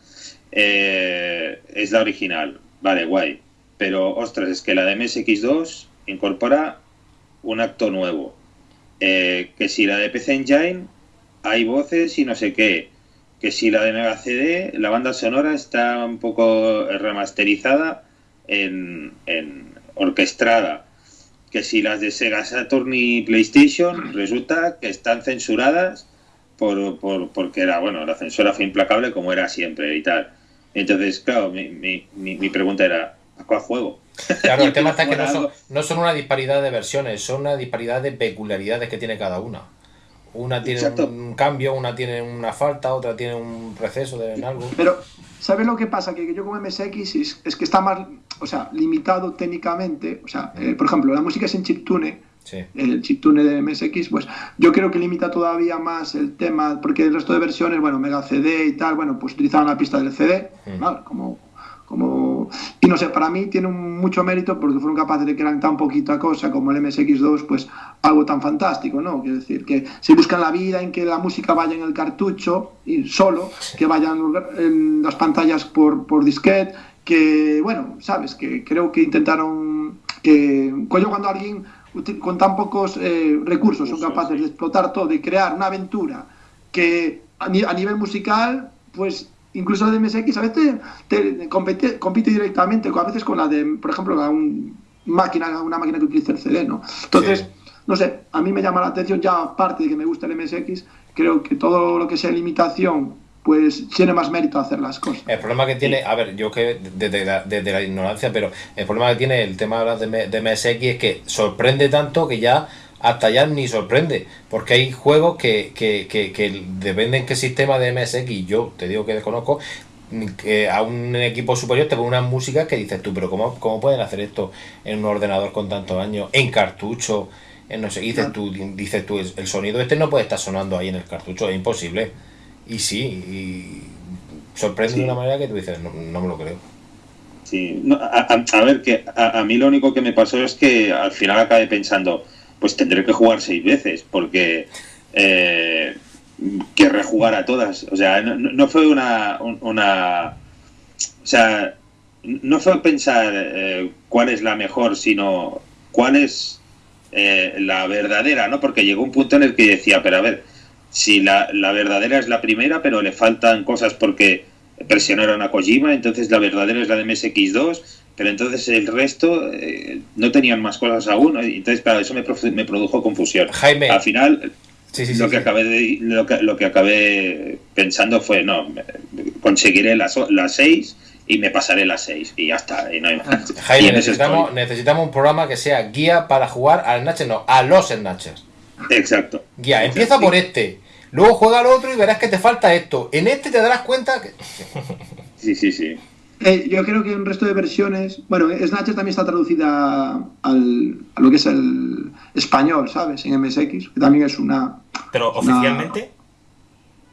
S3: eh, es la original, vale, guay. Pero, ostras, es que la de MSX2 incorpora un acto nuevo. Eh, que si la de PC Engine hay voces y no sé qué. Que si la de Mega CD, la banda sonora está un poco remasterizada en, en orquestrada. Que si las de Sega Saturn y PlayStation resulta que están censuradas por, por, porque era, bueno, la censura fue implacable como era siempre y tal. Entonces, claro, mi, mi, mi pregunta era, ¿a cuál juego?
S2: Claro, el tema está que no son, no son una disparidad de versiones, son una disparidad de peculiaridades que tiene cada una. Una tiene un cambio, una tiene una falta, otra tiene un receso de algo.
S4: Pero, ¿sabes lo que pasa? Que yo como MSX es, que está más, o sea, limitado técnicamente. O sea, eh, por ejemplo, la música es en chiptune. El chiptune de MSX, pues yo creo que limita todavía más el tema, porque el resto de versiones, bueno, Mega CD y tal, bueno, pues utilizaban la pista del CD, como como no sé para mí tiene mucho mérito porque fueron capaces de crear tan poquita cosa como el MSX2 pues algo tan fantástico no quiero decir que si buscan la vida en que la música vaya en el cartucho y solo que vayan en las pantallas por, por disquete que bueno sabes que creo que intentaron que cuando alguien con tan pocos eh, recursos son capaces de explotar todo y crear una aventura que a nivel musical pues incluso la de MSX a veces te, compite, compite, directamente, a veces con la de, por ejemplo, una, máquina, una máquina que utiliza el CD, ¿no? Entonces, no sé, a mí me llama la atención, ya aparte de que me gusta el MSX, creo que todo lo que sea limitación, pues tiene más mérito hacer las cosas.
S2: El problema que tiene, a ver, yo que desde la, desde la ignorancia, pero el problema que tiene el tema de, de MSX es que sorprende tanto que ya hasta ya ni sorprende, porque hay juegos que, que, que, que dependen qué sistema de MSX, yo te digo que desconozco, que a un equipo superior te pone una música que dices tú, pero ¿cómo, cómo pueden hacer esto en un ordenador con tantos años, en cartucho? En no sé, dices tú, dices tú, el sonido este no puede estar sonando ahí en el cartucho, es imposible. Y sí, y sorprende de una manera que tú dices, no, me lo creo.
S3: Sí, a, ver, que a, a, mí lo único que me pasó es que al final acabé pensando, pues tendré que jugar seis veces, porque eh, querré jugar a todas. O sea, no, fue una, una, O sea, no fue pensar eh, cuál es la mejor, sino cuál es eh, la verdadera, ¿no? Porque llegó un punto en el que decía, pero a ver, si la, la verdadera es la primera, pero le faltan cosas porque presionaron a Kojima, entonces la verdadera es la de MSX2 pero entonces el resto eh, no tenían más cosas aún, entonces claro, eso me, me produjo confusión.
S2: Jaime.
S3: Al final, lo, que Acabé lo, que, lo que acabé pensando fue, no, conseguiré las, las seis y me pasaré las seis y ya está. Y no hay más.
S2: Jaime, necesitamos, necesitamos un programa que sea guía para jugar al Snatcher, no, a los Snatchers.
S3: Exacto.
S2: Guía, empieza por este, luego juega al otro y verás que te falta esto. En este te darás cuenta que...
S3: Sí, sí, sí.
S4: Eh, yo creo que un resto de versiones. Bueno, Snatcher también está traducida al, a lo que es el español, ¿sabes? En MSX, que también es una.
S1: ¿Pero oficialmente?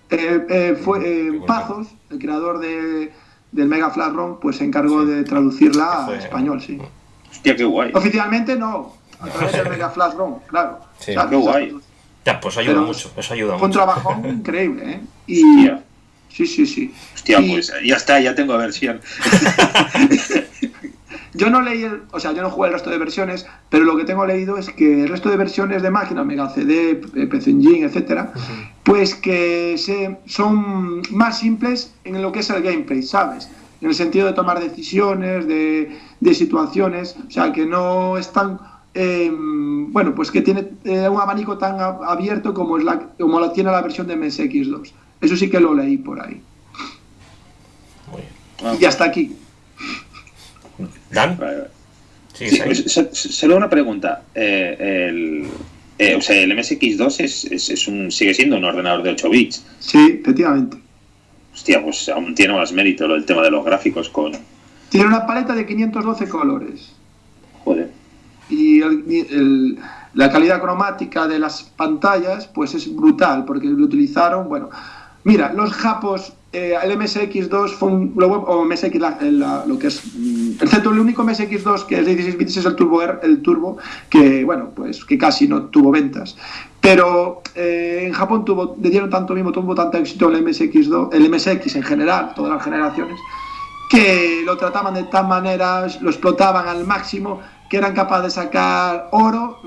S4: Eh, eh, fue Pazos, el creador de, del Mega Flash ROM, pues se encargó de traducirla a español, sí.
S3: Hostia, qué guay.
S4: Oficialmente no, a través del Mega Flash ROM, claro.
S3: Sí, qué guay.
S1: Ya, pues ayuda mucho, eso ayuda mucho.
S4: Fue un trabajo increíble, ¿eh? Y, Sí, sí, sí.
S3: Hostia, pues ya está, ya tengo versión.
S4: yo no leí, el, o sea, yo no jugué el resto de versiones, pero lo que tengo leído es que el resto de versiones de máquina, Mega CD, PC Engine, etcétera, pues que se, son más simples en lo que es el gameplay, ¿sabes? En el sentido de tomar decisiones, de, de situaciones, o sea, que no están. Eh, bueno, pues que tiene eh, un abanico tan abierto como, es la, como la tiene la versión de MSX2. Eso sí que lo leí por ahí. Y hasta aquí.
S1: ¿Dan?
S3: Sí, solo una pregunta. Eh, el, eh, o sea, el MSX2 es, es, un, sigue siendo un ordenador de 8 bits.
S4: Sí, efectivamente.
S3: Hostia, pues aún tiene más mérito el tema de los gráficos con...
S4: Tiene una paleta de 512 colores.
S3: Joder.
S4: Y la calidad cromática de las pantallas, pues es brutal, porque lo utilizaron, bueno, Mira, los japos, eh, el MSX2 fue un, o MSX, lo que es mm, el centro, el único MSX2 que es de 16 bits es el Turbo, el Turbo, que bueno, pues que casi no tuvo ventas. Pero eh, en Japón tuvo, le dieron tanto mismo, tuvo tanto éxito el MSX2, el MSX en general, todas las generaciones, que lo trataban de tal manera, lo explotaban al máximo, que eran capaces de sacar oro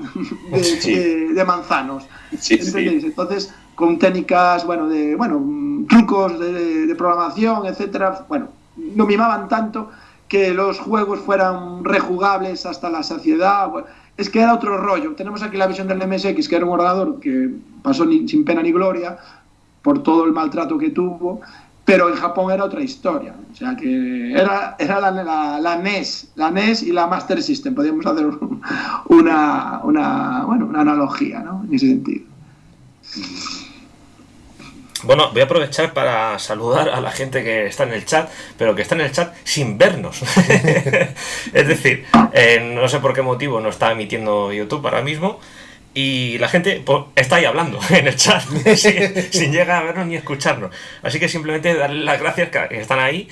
S4: de, manzanos. Entonces, con técnicas, bueno, de, bueno, trucos de, programación, etcétera, bueno, no mimaban tanto que los juegos fueran rejugables hasta la saciedad. es que era otro rollo. Tenemos aquí la visión del MSX, que era un ordenador que pasó sin pena ni gloria, por todo el maltrato que tuvo, pero en Japón era otra historia. O sea que era, era la, la, NES, la NES y la Master System. Podríamos hacer una, una, bueno, una analogía ¿no? en ese sentido.
S1: Bueno, voy a aprovechar para saludar a la gente que está en el chat, pero que está en el chat sin vernos. es decir, eh, no sé por qué motivo no está emitiendo YouTube ahora mismo. Y la gente pues, está ahí hablando en el chat, sin, llegar a vernos ni escucharnos. Así que simplemente darle las gracias que están ahí.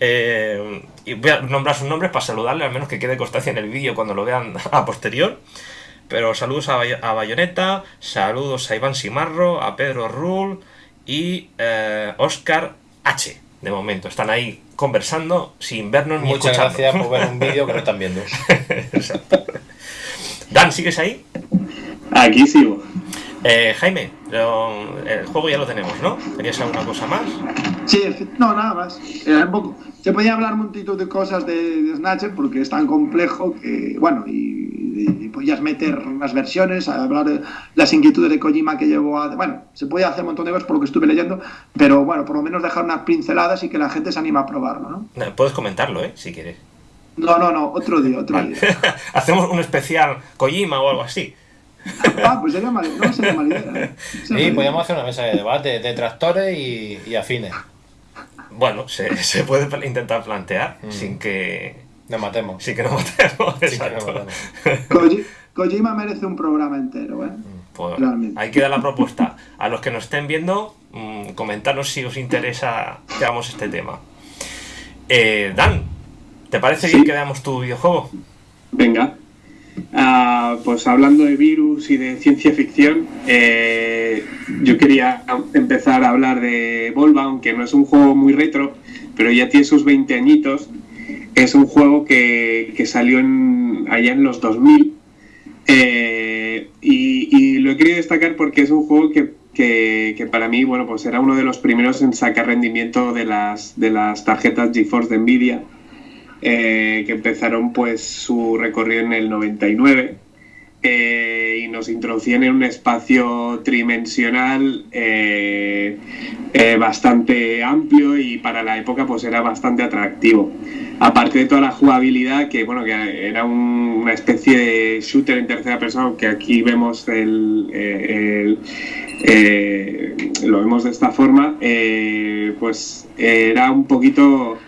S1: Eh, y voy a nombrar sus nombres para saludarle, al menos que quede constancia en el vídeo cuando lo vean a posterior. Pero saludos a, a Bayonetta, saludos a Iván Simarro, a Pedro Rull y eh, Oscar H. De momento, están ahí conversando sin vernos ni
S2: Muchas gracias por ver un vídeo que no están viendo.
S1: Dan, ¿sigues ahí?
S6: Aquí sigo.
S1: Eh, Jaime, el juego ya lo tenemos, ¿no? ¿Tenías alguna cosa más?
S4: Sí, no, nada más. se podía hablar un montón de cosas de, de, Snatcher porque es tan complejo que, bueno, y, podías meter las versiones, hablar de las inquietudes de Kojima que llevó a... Bueno, se podía hacer un montón de cosas por lo que estuve leyendo, pero bueno, por lo menos dejar unas pinceladas y que la gente se anima a probarlo, ¿no?
S1: Puedes comentarlo, ¿eh? Si quieres.
S4: No, no, no, otro día, otro día.
S1: Hacemos un especial Kojima o algo así.
S4: Ah, pues sería mal, no sería mala idea.
S2: Sí, podríamos hacer una mesa de debate de tractores y, afines.
S1: Bueno, se, se, puede intentar plantear mm. sin que.
S2: Nos matemos.
S1: Sin que nos matemos. Exacto.
S4: Kojima merece un programa entero, ¿eh?
S1: Mm, pues, ahí queda la propuesta. A los que nos estén viendo, mmm, comentarnos si os interesa que hagamos este tema. Eh, Dan, ¿te parece bien que veamos tu videojuego?
S6: Venga. Ah, pues hablando de virus y de ciencia ficción, eh, yo quería empezar a hablar de Volva, aunque no es un juego muy retro, pero ya tiene sus 20 añitos. Es un juego que, salió allá en los 2000 eh, y, lo he querido destacar porque es un juego que, para mí bueno, pues era uno de los primeros en sacar rendimiento de las, de las tarjetas GeForce de Nvidia eh, que empezaron pues su recorrido en el 99 eh, y nos introducían en un espacio tridimensional eh, bastante amplio y para la época pues era bastante atractivo. Aparte de toda la jugabilidad, que bueno, que era una especie de shooter en tercera persona, que aquí vemos el, lo vemos de esta forma, pues era un poquito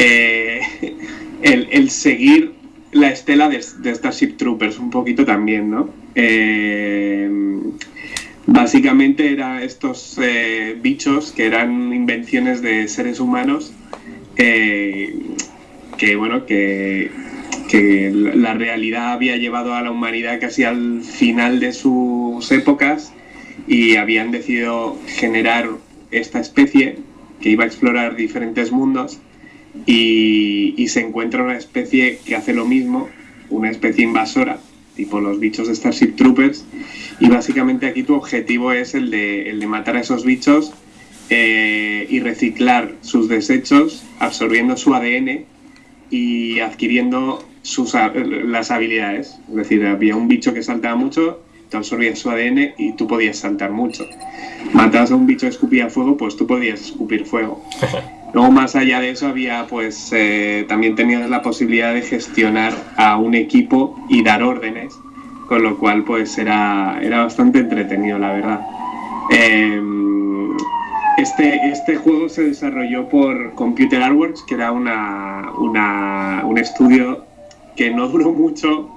S6: eh, el, seguir la estela de, Starship Troopers un poquito también, ¿no? Eh, básicamente eran estos eh, bichos que eran invenciones de seres humanos que, bueno, que, que la realidad había llevado a la humanidad casi al final de sus épocas y habían decidido generar esta especie que iba a explorar diferentes mundos y, se encuentra una especie que hace lo mismo, una especie invasora, tipo los bichos de Starship Troopers, y básicamente aquí tu objetivo es el de, el de matar a esos bichos eh, y reciclar sus desechos, absorbiendo su ADN y adquiriendo sus, las habilidades. Es decir, había un bicho que saltaba mucho, te absorbías su ADN y tú podías saltar mucho. Matabas a un bicho que escupía fuego, pues tú podías escupir fuego. Luego, más allá de eso, había, pues, eh, también tenías la posibilidad de gestionar a un equipo y dar órdenes, con lo cual, pues, era, era bastante entretenido, la verdad. Em, este, este juego se desarrolló por Computer Artworks, que era una, un estudio que no duró mucho,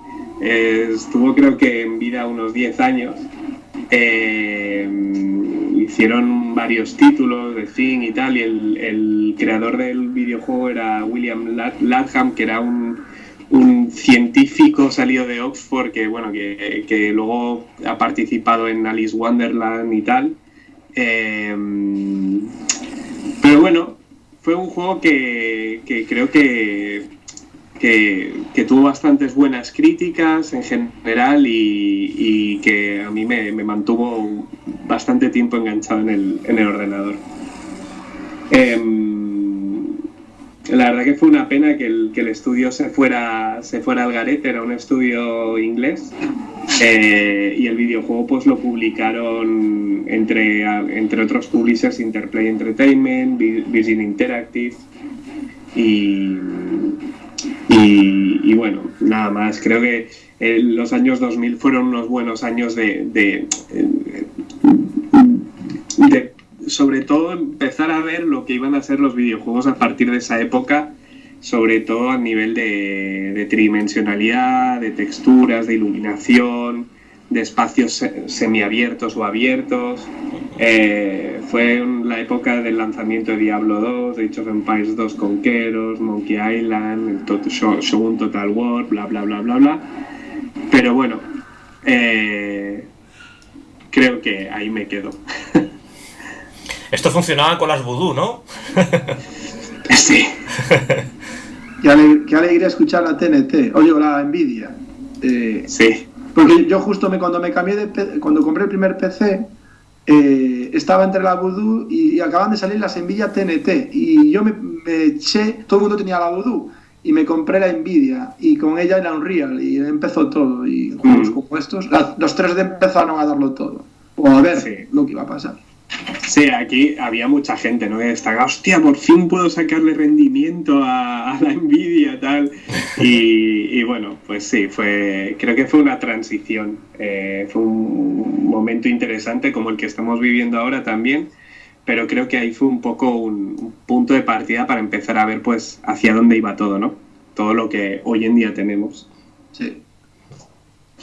S6: eh, estuvo creo que en vida unos 10 años. Eh, hicieron varios títulos de Thing y tal, y el, creador del videojuego era William Latham, que era un, científico salido de Oxford que, bueno, que, luego ha participado en Alice Wonderland y tal. Eh, pero bueno, fue un juego que creo que que, tuvo bastantes buenas críticas en general y, que a mí me, mantuvo bastante tiempo enganchado en el, ordenador. Em, la verdad que fue una pena que el, estudio se fuera, se fuera al garete, era un estudio inglés. eh, y el videojuego pues lo publicaron entre, entre otros publishers Interplay Entertainment, Vi- Virgin Interactive y, y, bueno, nada más. Creo que eh, los años 2000 fueron unos buenos años eh, de, sobre todo, empezar a ver lo que iban a ser los videojuegos a partir de esa época, sobre todo a nivel de tridimensionalidad, de texturas, de iluminación, de espacios se- semiabiertos o abiertos. Eh, fue la época del lanzamiento de Diablo 2, de Age of Empires 2 Conqueros, Monkey Island, el Tot- Sho- Shogun Total War, bla bla bla bla bla. Pero bueno, eh, creo que ahí me quedo.
S1: Esto funcionaba con las vudú, ¿no?
S6: sí.
S4: Qué, ale- qué alegría escuchar la TNT, oye, o la Nvidia. Eh,
S6: Sí.
S4: Porque yo justo me, cuando me cambié de cuando compré el primer PC, eh, estaba entre la Voodoo y, y acaban de salir las Nvidia TNT. Y yo me, me eché, todo el mundo tenía la Voodoo. Y me compré la Nvidia y con ella era Unreal y empezó todo. Y juegos
S6: Mm.
S4: como estos, la- los 3D empezaron a darlo todo. O a ver
S6: Sí.
S4: lo que iba a pasar.
S6: Sí, aquí había mucha gente, ¿no? Que destacaba, hostia, por fin puedo sacarle rendimiento a, la Nvidia, tal. Y, y bueno, pues sí, fue, creo que fue una transición. Eh, fue un momento interesante como el que estamos viviendo ahora también. Pero creo que ahí fue un poco un, un punto de partida para empezar a ver, pues, hacia dónde iba todo, ¿no? Todo lo que hoy en día tenemos.
S4: Sí.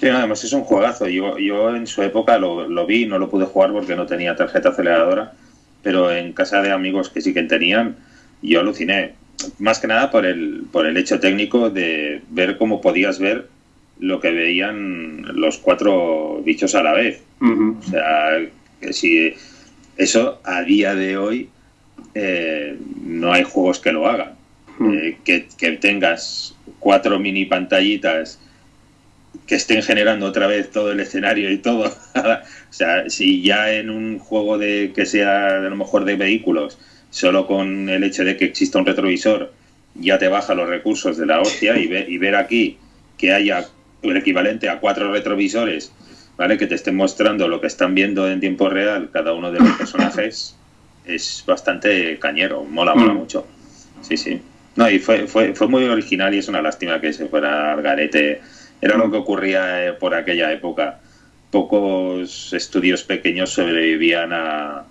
S3: Sí, además es un juegazo. Yo, yo en su época lo, lo vi, no lo pude jugar porque no tenía tarjeta aceleradora, pero en casa de amigos que sí que tenían, yo aluciné. Más que nada por el, por el hecho técnico de ver cómo podías ver lo que veían los cuatro bichos a la vez. O sea, que si eso a día de hoy eh, no hay juegos que lo hagan. Eh, que, que tengas cuatro mini pantallitas que estén generando otra vez todo el escenario y todo. o sea, si ya en un juego de que sea a lo mejor de vehículos, solo con el hecho de que exista un retrovisor, ya te baja los recursos de la hostia y, ve- y ver aquí que haya el equivalente a cuatro retrovisores, ¿vale? Que te estén mostrando lo que están viendo en tiempo real cada uno de los personajes, es bastante cañero, mola, mola
S6: Mm.
S3: mucho. Sí, sí. No, y fue, fue, fue muy original y es una lástima que se fuera al garete. Era lo que ocurría eh, por aquella época. Pocos estudios pequeños sobrevivían a,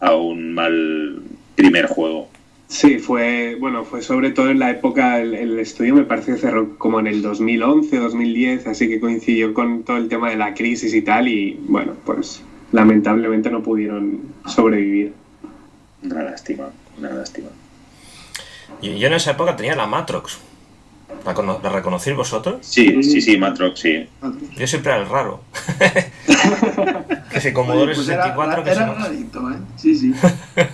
S3: a un mal primer juego.
S6: Sí, fue, bueno, fue sobre todo en la época, el, el estudio me parece que cerró como en el 2011, 2010, así que coincidió con todo el tema de la crisis y tal, y bueno, pues lamentablemente no pudieron sobrevivir.
S3: Una lástima, una lástima.
S1: Yo, yo en esa época tenía la Matrox. ¿La, cono- la reconocéis vosotros?
S3: Sí, sí, sí, Matrox, sí.
S1: Yo siempre era el raro. que si Commodore
S4: Oye, pues era,
S1: 64, que
S4: era
S1: si no.
S4: rarito, ¿eh? Sí, sí.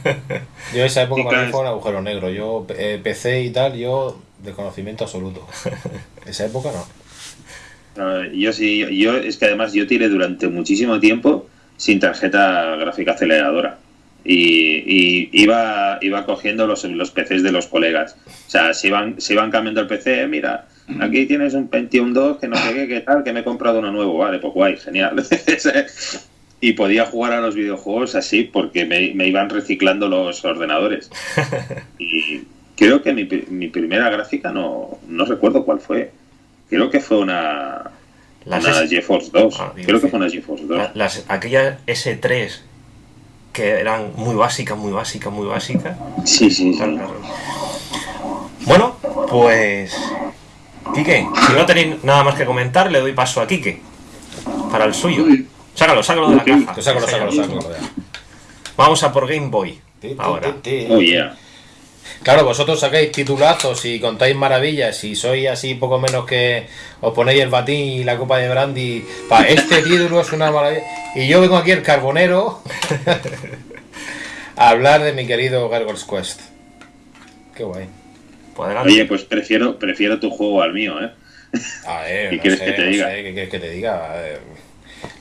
S2: Yo esa época para mí fue un agujero negro. Yo eh, PC y tal, yo de conocimiento absoluto. Esa época no.
S3: No, yo sí, yo, yo- es que además yo tiré durante muchísimo tiempo sin tarjeta gráfica aceleradora. Y, y iba, iba cogiendo los, los PCs de los colegas. O sea, se iban, se iban cambiando el PC, "Eh, mira, aquí tienes un Pentium 2 que no sé qué, qué tal, que me he comprado uno nuevo. Vale, pues guay, genial. y podía jugar a los videojuegos así porque me, me iban reciclando los ordenadores. Y creo que mi, mi primera gráfica no, no recuerdo cuál fue. Creo que fue una,
S1: Las
S3: una GeForce 2.
S1: Ah,
S3: Creo que fue una GeForce 2.
S1: La- Las, aquellas S3 que eran muy básicas, muy básicas, muy básicas.
S3: Sí, sí.
S1: Bueno, pues. Quique, si no tenéis nada más que comentar, le doy paso a Quique. Para el suyo.
S4: Uy.
S1: Sácalo, sácalo de la caja.
S2: Sácalo, sácalo, sácalo.
S1: Vamos a por Game Boy. Ahora.
S3: Oh, yeah.
S2: Claro, vosotros sacáis titulazos y contáis maravillas y sois así poco menos que os ponéis el batín y la copa de brandy. Pa, este título es una maravilla. Y yo vengo aquí el carbonero a hablar de mi querido Gargoyle's Quest. Qué guay.
S1: Pues.
S3: Oye, pues prefiero, prefiero tu juego al mío, ¿eh?
S2: A ver,
S3: ¿Qué
S2: no
S3: quieres
S2: sé,
S3: que te
S2: no
S3: diga?
S2: sé, ¿qué quieres que te diga? A ver,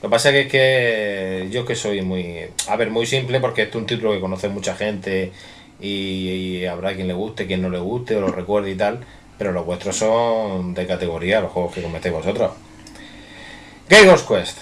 S2: Lo que pasa es que, que yo que soy muy... A ver, muy simple porque es un título que conoce mucha gente y, habrá quien le guste, quien no le guste o lo recuerde y tal, pero los vuestros son de categoría, los juegos que cometéis vosotros. Ghost Quest.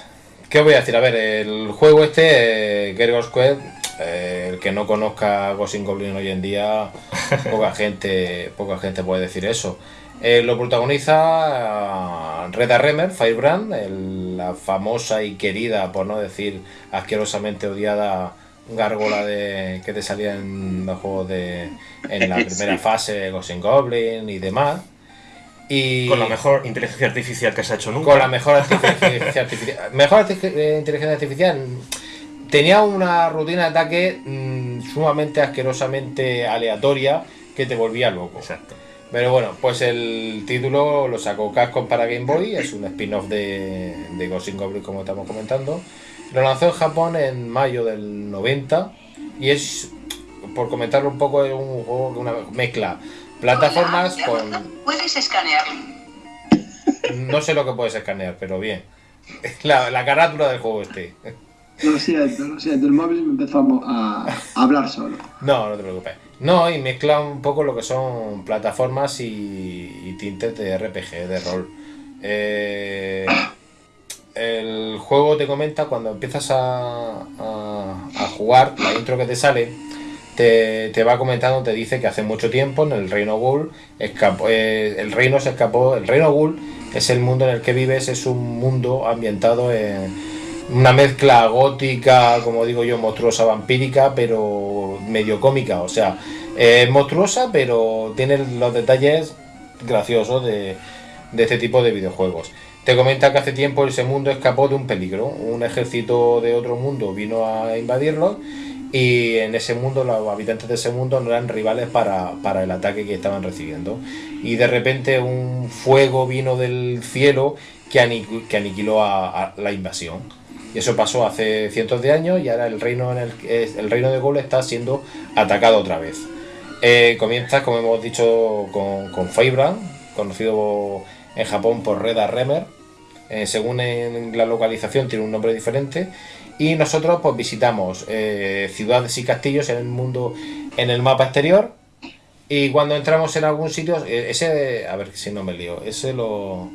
S2: ¿Qué os voy a decir? A ver, el juego este, eh, Quest, eh, el que no conozca Ghost Goblin hoy en día, poca gente, poca gente puede decir eso. Eh, lo protagoniza Reda Remer, Firebrand, la famosa y querida, por no decir asquerosamente odiada gárgola de que te salía en los juegos de en la primera fase Ghost Goblin y demás. Y
S1: con la mejor inteligencia artificial que se ha hecho nunca.
S2: Con la mejor inteligencia artificial. mejor eh, inteligencia artificial. Tenía una rutina de ataque mm, sumamente asquerosamente aleatoria que te volvía loco.
S1: Exacto.
S2: Pero bueno, pues el título lo sacó Capcom para Game Boy, es un spin-off de, de Ghost Goblin como estamos comentando. Lo lanzó en Japón en mayo del 90 y es, por comentarlo un poco, es un juego una mezcla plataformas con...
S7: ¿Puedes escanear?
S2: No sé lo que puedes escanear, pero bien. La, la carátula del juego este.
S4: Lo siento, lo siento, el móvil me empezó a, hablar solo.
S2: No, no te preocupes. No, y mezcla un poco lo que son plataformas y, tintes de RPG, de rol. Eh, el juego te comenta cuando empiezas a, jugar, la intro que te sale, te, te, va comentando, te dice que hace mucho tiempo en el Reino Ghoul escapó, eh, el reino se escapó. El Reino Ghoul es el mundo en el que vives, es un mundo ambientado en una mezcla gótica, como digo yo, monstruosa, vampírica, pero medio cómica. O sea, es monstruosa, pero tiene los detalles graciosos de, este tipo de videojuegos. Te comenta que hace tiempo ese mundo escapó de un peligro. Un ejército de otro mundo vino a invadirlo y en ese mundo los habitantes de ese mundo no eran rivales para, el ataque que estaban recibiendo. Y de repente un fuego vino del cielo que, aniquiló a la invasión. Y eso pasó hace cientos de años y ahora el reino, el, reino de Gol está siendo atacado otra vez. Eh, comienza, como hemos dicho, con, con conocido en Japón por Reda Remer. Eh, según en la localización tiene un nombre diferente. Y nosotros pues visitamos eh, ciudades y castillos en el mundo, en el mapa exterior. Y cuando entramos en algún sitio, ese, a ver si no me lío, ese lo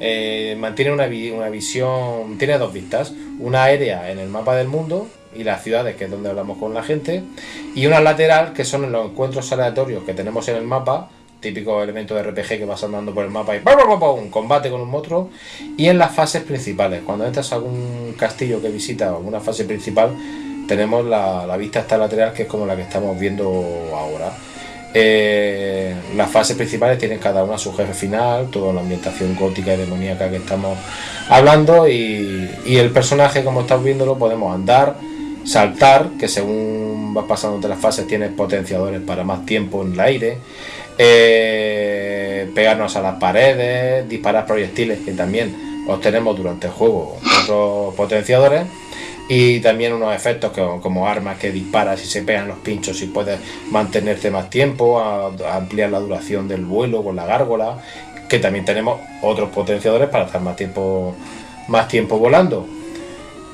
S2: eh, mantiene una, una, visión, tiene dos vistas, una aérea en el mapa del mundo y las ciudades, que es donde hablamos con la gente, y una lateral, que son los encuentros aleatorios que tenemos en el mapa, típico elemento de RPG que vas andando por el mapa y un combate con un monstruo, y en las fases principales, cuando entras a algún castillo que visita o alguna fase principal, tenemos la, vista esta lateral que es como la que estamos viendo ahora. Eh, las fases principales tienen cada una su jefe final, toda la ambientación gótica y demoníaca que estamos hablando y, el personaje como estás viéndolo podemos andar, saltar, que según vas pasando entre las fases tienes potenciadores para más tiempo en el aire, eh, pegarnos a las paredes, disparar proyectiles que también obtenemos durante el juego, otros potenciadores y también unos efectos que, como armas que disparas y se pegan los pinchos y puedes mantenerte más tiempo, ampliar la duración del vuelo con la gárgola, que también tenemos otros potenciadores para estar más tiempo, más tiempo volando.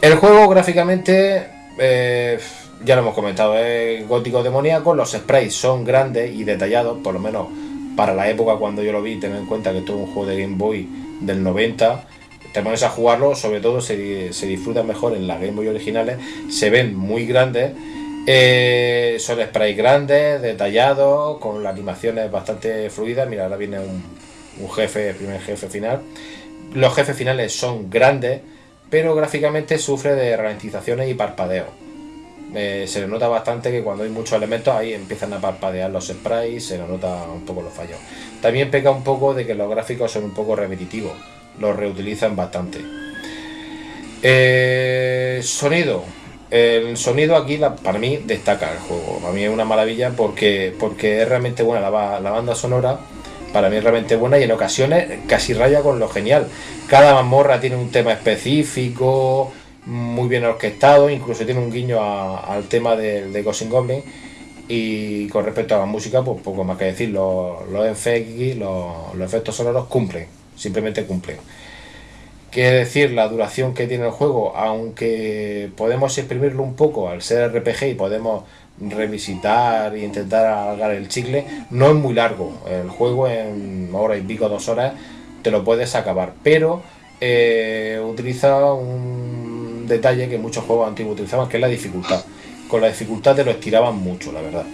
S2: El juego gráficamente, eh, ya lo hemos comentado, es gótico demoníaco, los sprays son grandes y detallados, por lo menos para la época cuando yo lo vi, ten en cuenta que esto es un juego de Game Boy del 90 te pones a jugarlo, sobre todo se, se disfruta mejor en las Game Boy originales, se ven muy grandes, eh, son sprays grandes, detallados, con las animaciones bastante fluidas. Mira, ahora viene un, jefe, primer jefe final. Los jefes finales son grandes, pero gráficamente sufre de ralentizaciones y parpadeos. Eh, se le nota bastante que cuando hay muchos elementos ahí empiezan a parpadear los sprays, se le nota un poco los fallos. También peca un poco de que los gráficos son un poco repetitivos lo reutilizan bastante. Eh, sonido. El sonido aquí para mí destaca el juego. Para mí es una maravilla porque, porque es realmente buena la, la banda sonora. Para mí es realmente buena y en ocasiones casi raya con lo genial. Cada mazmorra tiene un tema específico, muy bien orquestado, incluso tiene un guiño al tema de, de Ghost Goblin. Y con respecto a la música, pues poco más que decir, los, los los efectos sonoros cumplen simplemente cumplen. Quiere decir, la duración que tiene el juego, aunque podemos exprimirlo un poco al ser RPG y podemos revisitar e intentar alargar el chicle. No es muy largo, el juego en hora y pico, dos horas, te lo puedes acabar, pero eh, utiliza un detalle que muchos juegos antiguos utilizaban, que es la dificultad. Con la dificultad te lo estiraban mucho, la verdad.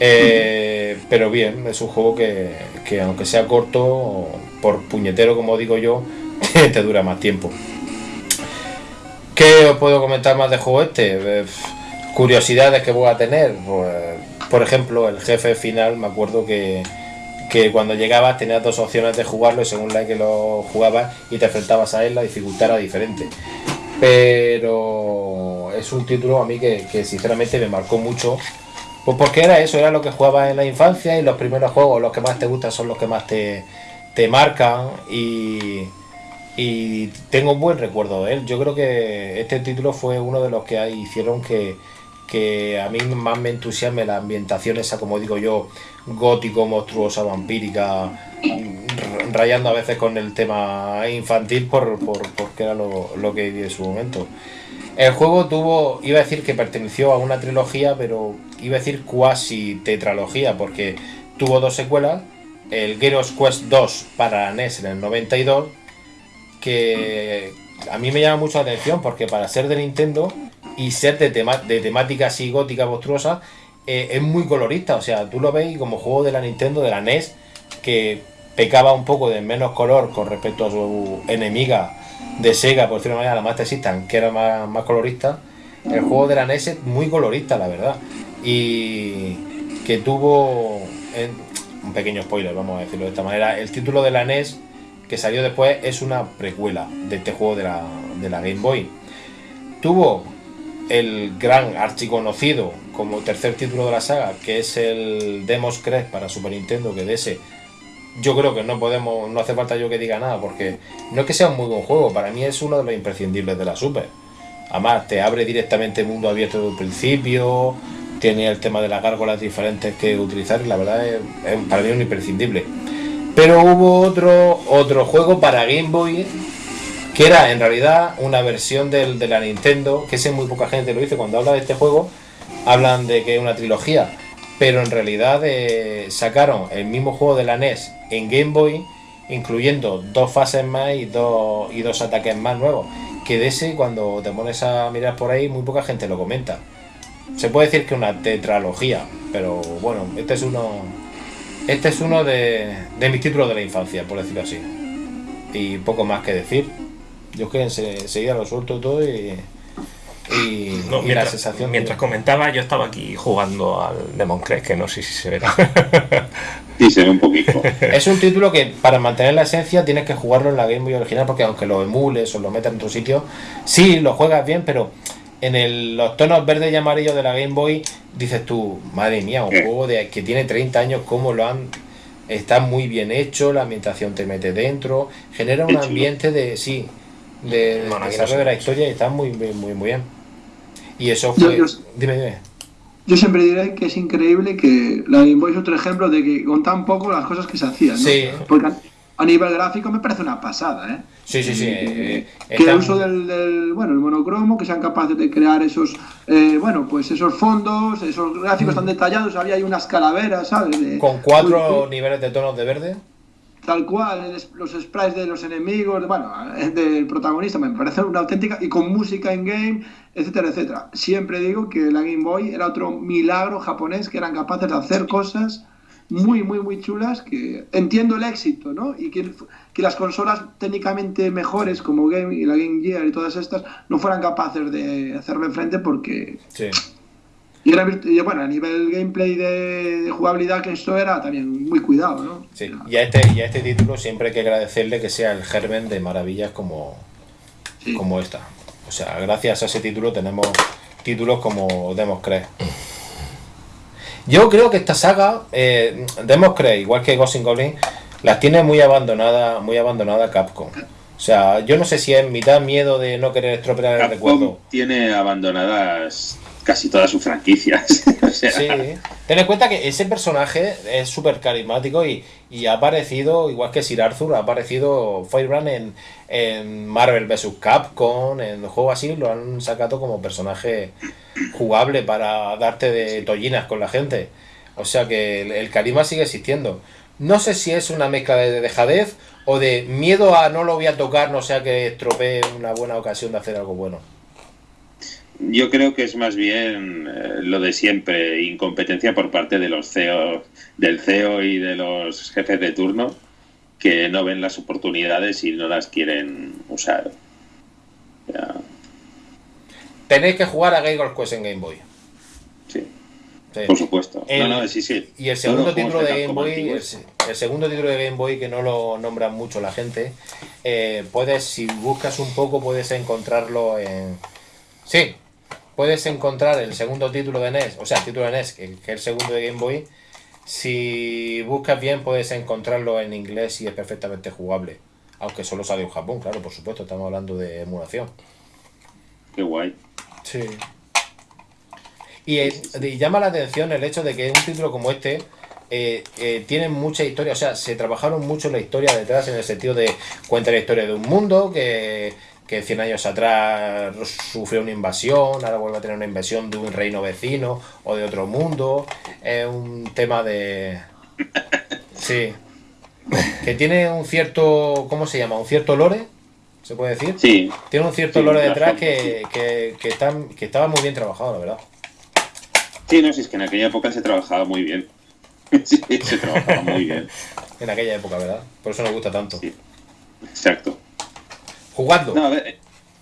S2: Eh, pero bien, es un juego que, que, aunque sea corto, por puñetero como digo yo, te dura más tiempo. ¿Qué os puedo comentar más de juego este? Eh, curiosidades que voy a tener. Pues, por ejemplo, el jefe final, me acuerdo que, que cuando llegabas tenías dos opciones de jugarlo y según la que lo jugabas y te enfrentabas a él, la dificultad era diferente. Pero es un título a mí que, sinceramente me marcó mucho pues porque era eso, era lo que jugabas en la infancia y los primeros juegos, los que más te gustan son los que más te, te marcan y, y tengo un buen recuerdo de él. Yo creo que este título fue uno de los que hicieron que, que a mí más me entusiasme la ambientación esa, como digo yo, gótico, monstruosa, vampírica, rayando a veces con el tema infantil por, por porque era lo, lo que viví en su momento. El juego tuvo, iba a decir que perteneció a una trilogía, pero iba a decir cuasi tetralogía, porque tuvo dos secuelas, el Geros Quest 2 para NES en el 92, que a mí me llama mucho la atención, porque para ser de Nintendo y ser de, de temática así gótica, monstruosa, eh, es muy colorista, o sea, tú lo ves como juego de la Nintendo, de la NES, que pecaba un poco de menos color con respecto a su enemiga de Sega, por decirlo de manera, la Master System, que era más, colorista. El juego de la NES es muy colorista, la verdad. Y que tuvo, un pequeño spoiler, vamos a decirlo de esta manera, el título de la NES que salió después es una precuela de este juego de la Game Boy. Tuvo el gran archiconocido como tercer título de la saga, que es el Demos Crest para Super Nintendo, que de ese yo creo que no podemos, no hace falta yo que diga nada, porque no es que sea un muy buen juego, para mí es uno de los imprescindibles de la Super. Además, te abre directamente mundo abierto desde el principio, tiene el tema de las gárgolas diferentes que utilizar, y la verdad es, para mí un imprescindible. Pero hubo otro, otro juego para Game Boy que era en realidad una versión del, de la Nintendo, que sé muy poca gente lo dice cuando habla de este juego, hablan de que es una trilogía, pero en realidad eh, sacaron el mismo juego de la NES en Game Boy, incluyendo dos fases más y dos, y dos ataques más nuevos. Que de ese, cuando te pones a mirar por ahí, muy poca gente lo comenta. Se puede decir que una tetralogía, pero bueno, este es uno. Este es uno de, de mis títulos de la infancia, por decirlo así. Y poco más que decir. Yo es que enseguida lo suelto todo y y,
S1: mientras, la sensación. Mientras comentaba, yo estaba aquí jugando al Demon Crest, que no sé si se verá.
S3: sí, se ve un poquito.
S2: Es un título que para mantener la esencia tienes que jugarlo en la Game Boy original, porque aunque lo emules o lo metas en otro sitio, sí, lo juegas bien, pero en los tonos verdes y amarillos de la Game Boy dices tú, madre mía, un juego de, que tiene 30 años, ¿cómo lo han está muy bien hecho, la ambientación te mete dentro, genera un ambiente de sí, de, desarrollo de la historia y está muy, muy, muy bien. Y eso fue. Yo, dime, dime.
S4: Yo siempre diré que es increíble que la Game Boy es otro ejemplo de que con tan poco las cosas que se hacían. Sí. Porque a nivel gráfico me parece una pasada, ¿eh?
S2: Sí, sí, sí.
S4: Eh, que el uso del, bueno, el monocromo, que sean capaces de crear esos, eh, bueno, pues esos fondos, esos gráficos tan detallados, había ahí unas calaveras, ¿sabes?
S2: Con cuatro niveles de tonos de verde
S4: tal cual, los sprites de los enemigos, bueno, del protagonista, me parece una auténtica, y con música en game, etcétera, etcétera. Siempre digo que la Game Boy era otro milagro japonés que eran capaces de hacer cosas muy, muy, muy chulas, que entiendo el éxito, ¿no? Y que, que las consolas técnicamente mejores como Game y la Game Gear y todas estas no fueran capaces de hacerle frente porque... Sí y, era, bueno, a nivel gameplay de, jugabilidad, que esto era también muy cuidado, ¿no?
S2: Sí, y a este, y a este título siempre hay que agradecerle que sea el germen de maravillas como, como esta. O sea, gracias a ese título tenemos títulos como Demos Crest. Yo creo que esta saga, eh, Demos Crest, igual que Ghost Goblin, las tiene muy abandonada, muy abandonada Capcom. O sea, yo no sé si es mitad miedo de no querer estropear el recuerdo.
S3: Tiene abandonadas casi todas sus franquicias.
S2: Sí, ten en cuenta que ese personaje es súper carismático y, ha aparecido, igual que Sir Arthur, ha aparecido Firebrand en, en Marvel vs. Capcom, en juegos así, lo han sacado como personaje jugable para darte de tollinas con la gente. O sea que el, carisma sigue existiendo. No sé si es una mezcla de dejadez o de miedo a no lo voy a tocar, no sea que estropee una buena ocasión de hacer algo bueno.
S3: Yo creo que es más bien eh, lo de siempre, incompetencia por parte de los CEO, del CEO y de los jefes de turno que no ven las oportunidades y no las quieren usar.
S2: Tenéis que jugar a Game Quest en Game Boy.
S3: Sí. Por supuesto.
S2: Y el segundo título de Game Boy, el, segundo título de Game Boy que no lo nombran mucho la gente, eh, puedes, si buscas un poco, puedes encontrarlo en. Sí, puedes encontrar el segundo título de NES, o sea, el título de NES, que, es el segundo de Game Boy. Si buscas bien, puedes encontrarlo en inglés y es perfectamente jugable. Aunque solo sale en Japón, claro, por supuesto, estamos hablando de emulación.
S3: Qué guay.
S2: Sí. Y, llama la atención el hecho de que un título como este eh, eh, tiene mucha historia, o sea, se trabajaron mucho la historia detrás en el sentido de cuenta la historia de un mundo que que 100 años atrás sufrió una invasión, ahora vuelve a tener una invasión de un reino vecino o de otro mundo. Es un tema de... Sí. Que tiene un cierto... ¿Cómo se llama? Un cierto lore, ¿se puede decir?
S3: Sí.
S2: Tiene un cierto lore detrás que, que, está, que estaba muy bien trabajado, la verdad.
S3: Sí, no, si es que en aquella época se trabajaba muy bien. Sí, se trabajaba muy bien.
S2: en aquella época, ¿verdad? Por eso nos gusta tanto.
S3: Sí. Exacto
S2: jugando.
S3: No, a ver,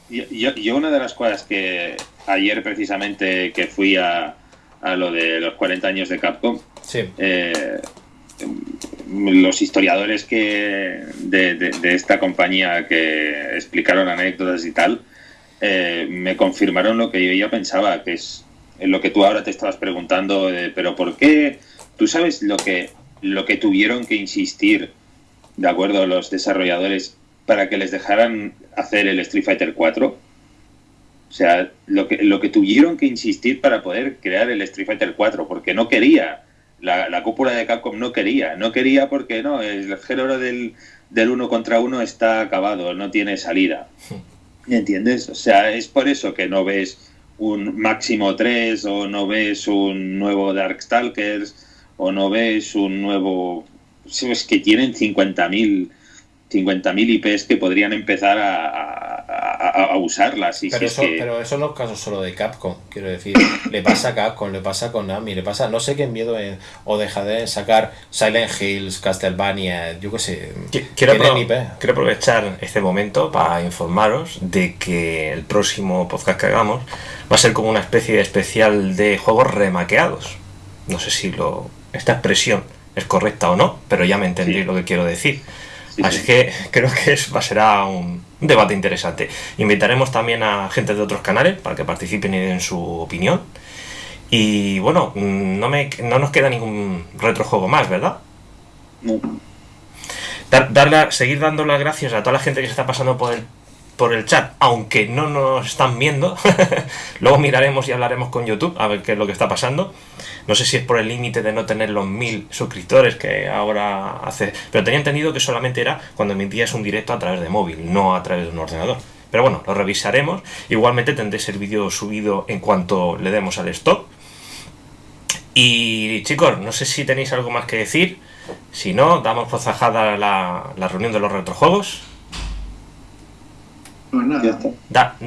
S3: yo, una de las cosas que ayer precisamente que fui a, a lo de los 40 años de Capcom, eh, los historiadores que de, esta compañía que explicaron anécdotas y tal, eh, me confirmaron lo que yo ya pensaba, que es lo que tú ahora te estabas preguntando, pero ¿por qué? ¿Tú sabes lo que, lo que tuvieron que insistir, de acuerdo, los desarrolladores para que les dejaran hacer el Street Fighter 4. O sea, lo que, lo que tuvieron que insistir para poder crear el Street Fighter 4, porque no quería, la, cúpula de Capcom no quería, no quería porque no, el género del, del uno contra uno está acabado, no tiene salida. ¿Entiendes? O sea, es por eso que no ves un Máximo 3 o no ves un nuevo Darkstalkers o no ves un nuevo... Es que tienen 50.000 50.000 IPs que podrían empezar a, usarlas.
S2: pero, eso, pero eso no es caso solo de Capcom, quiero decir. le pasa a Capcom, le pasa a Konami, le pasa. No sé qué miedo o deja de sacar Silent Hills, Castlevania, yo qué sé.
S1: Quiero, quiero aprovechar este momento para informaros de que el próximo podcast que hagamos va a ser como una especie de especial de juegos remaqueados. No sé si lo esta expresión es correcta o no, pero ya me entendéis lo que quiero decir. Así que creo que es, va, será un debate interesante. Invitaremos también a gente de otros canales para que participen y den su opinión. Y bueno, no, me, no nos queda ningún retrojuego más, ¿verdad?
S3: No.
S1: seguir dando las gracias a toda la gente que se está pasando por el por el chat, aunque no nos están viendo. Luego miraremos y hablaremos con YouTube a ver qué es lo que está pasando. No sé si es por el límite de no tener los mil suscriptores que ahora hace. Pero tenía entendido que solamente era cuando emitías un directo a través de móvil, no a través de un ordenador. Pero bueno, lo revisaremos. Igualmente tendréis el vídeo subido en cuanto le demos al stop. Y chicos, no sé si tenéis algo más que decir. Si no, damos por zajada la, la reunión de los retrojuegos.
S4: Pues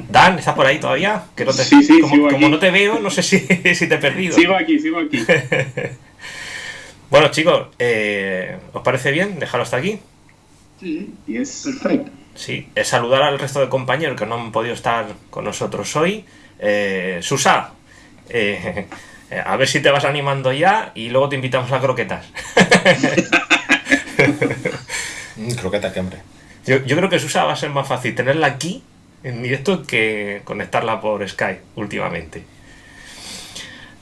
S1: Dan, ¿estás por ahí todavía? Que no te,
S6: sí, sí,
S1: como, no te veo, no sé si, si, te he perdido.
S6: Sigo aquí, sigo aquí.
S1: bueno, chicos, eh, ¿os parece bien dejarlo hasta aquí?
S4: Sí, es perfecto.
S1: Sí, es saludar al resto de compañeros que no han podido estar con nosotros hoy. Eh, Susa, eh, a ver si te vas animando ya y luego te invitamos a croquetas.
S2: Mm, croquetas, que hombre.
S1: Yo, creo que Susa va a ser más fácil tenerla aquí en directo que conectarla por Skype últimamente.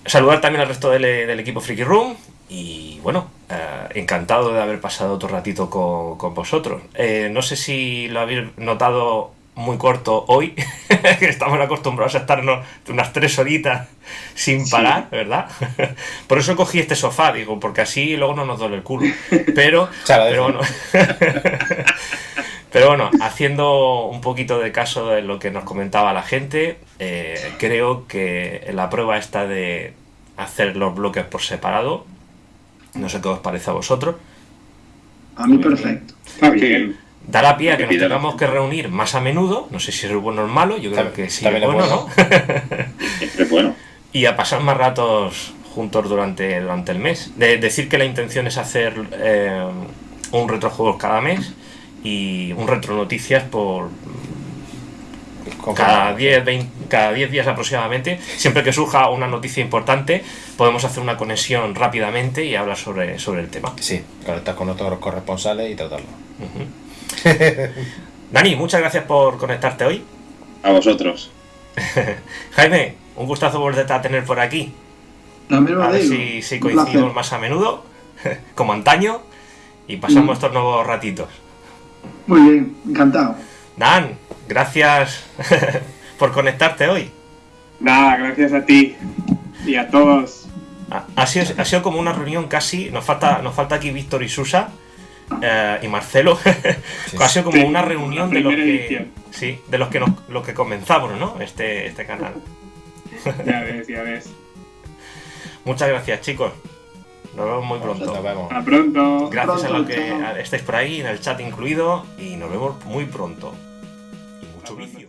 S1: Saludar también al resto del, equipo Freaky Room y bueno, eh, encantado de haber pasado otro ratito con, vosotros. Eh, no sé si lo habéis notado muy corto hoy, estamos acostumbrados a estarnos unas tres horitas sin parar, ¿verdad? Por eso cogí este sofá, digo, porque así luego no nos duele el culo. Pero, pero bueno. Pero bueno, haciendo un poquito de caso de lo que nos comentaba la gente, eh, creo que la prueba esta de hacer los bloques por separado, no sé qué os parece a vosotros.
S4: A mí perfecto.
S3: Está bien.
S1: Dará pie a que nos tengamos que reunir más a menudo, no sé si es bueno o malo, yo creo que sí es bueno, ¿no?
S3: es bueno.
S1: y a pasar más ratos juntos durante, durante el mes. De, decir que la intención es hacer eh, un retrojuegos cada mes y un retro noticias por cada 10, cada 10 días aproximadamente. Siempre que surja una noticia importante, podemos hacer una conexión rápidamente y hablar sobre, sobre el tema.
S2: Sí, conectar con otros corresponsales y tratarlo.
S1: Dani, muchas gracias por conectarte hoy.
S3: A vosotros.
S1: Jaime, un gustazo volverte a tener por aquí.
S4: a ver
S1: si, si coincidimos más a menudo, como antaño, y pasamos mm. estos nuevos ratitos.
S4: Muy bien, encantado.
S1: Dan, gracias por conectarte hoy.
S6: Nada, gracias a ti y a todos.
S1: Ha, sido, ha sido como una reunión casi, nos falta, nos falta aquí Víctor y Susa eh, y Marcelo. ha sido como una reunión de los que, sí, de los que nos, lo que comenzamos, ¿no? Este, este canal.
S6: ya ves, ya ves.
S1: Muchas gracias, chicos. Nos vemos muy pronto.
S2: Nos vemos.
S6: Hasta pronto.
S1: Gracias a los que chao. estáis por ahí, en el chat incluido, y nos vemos muy pronto. Y mucho vicio.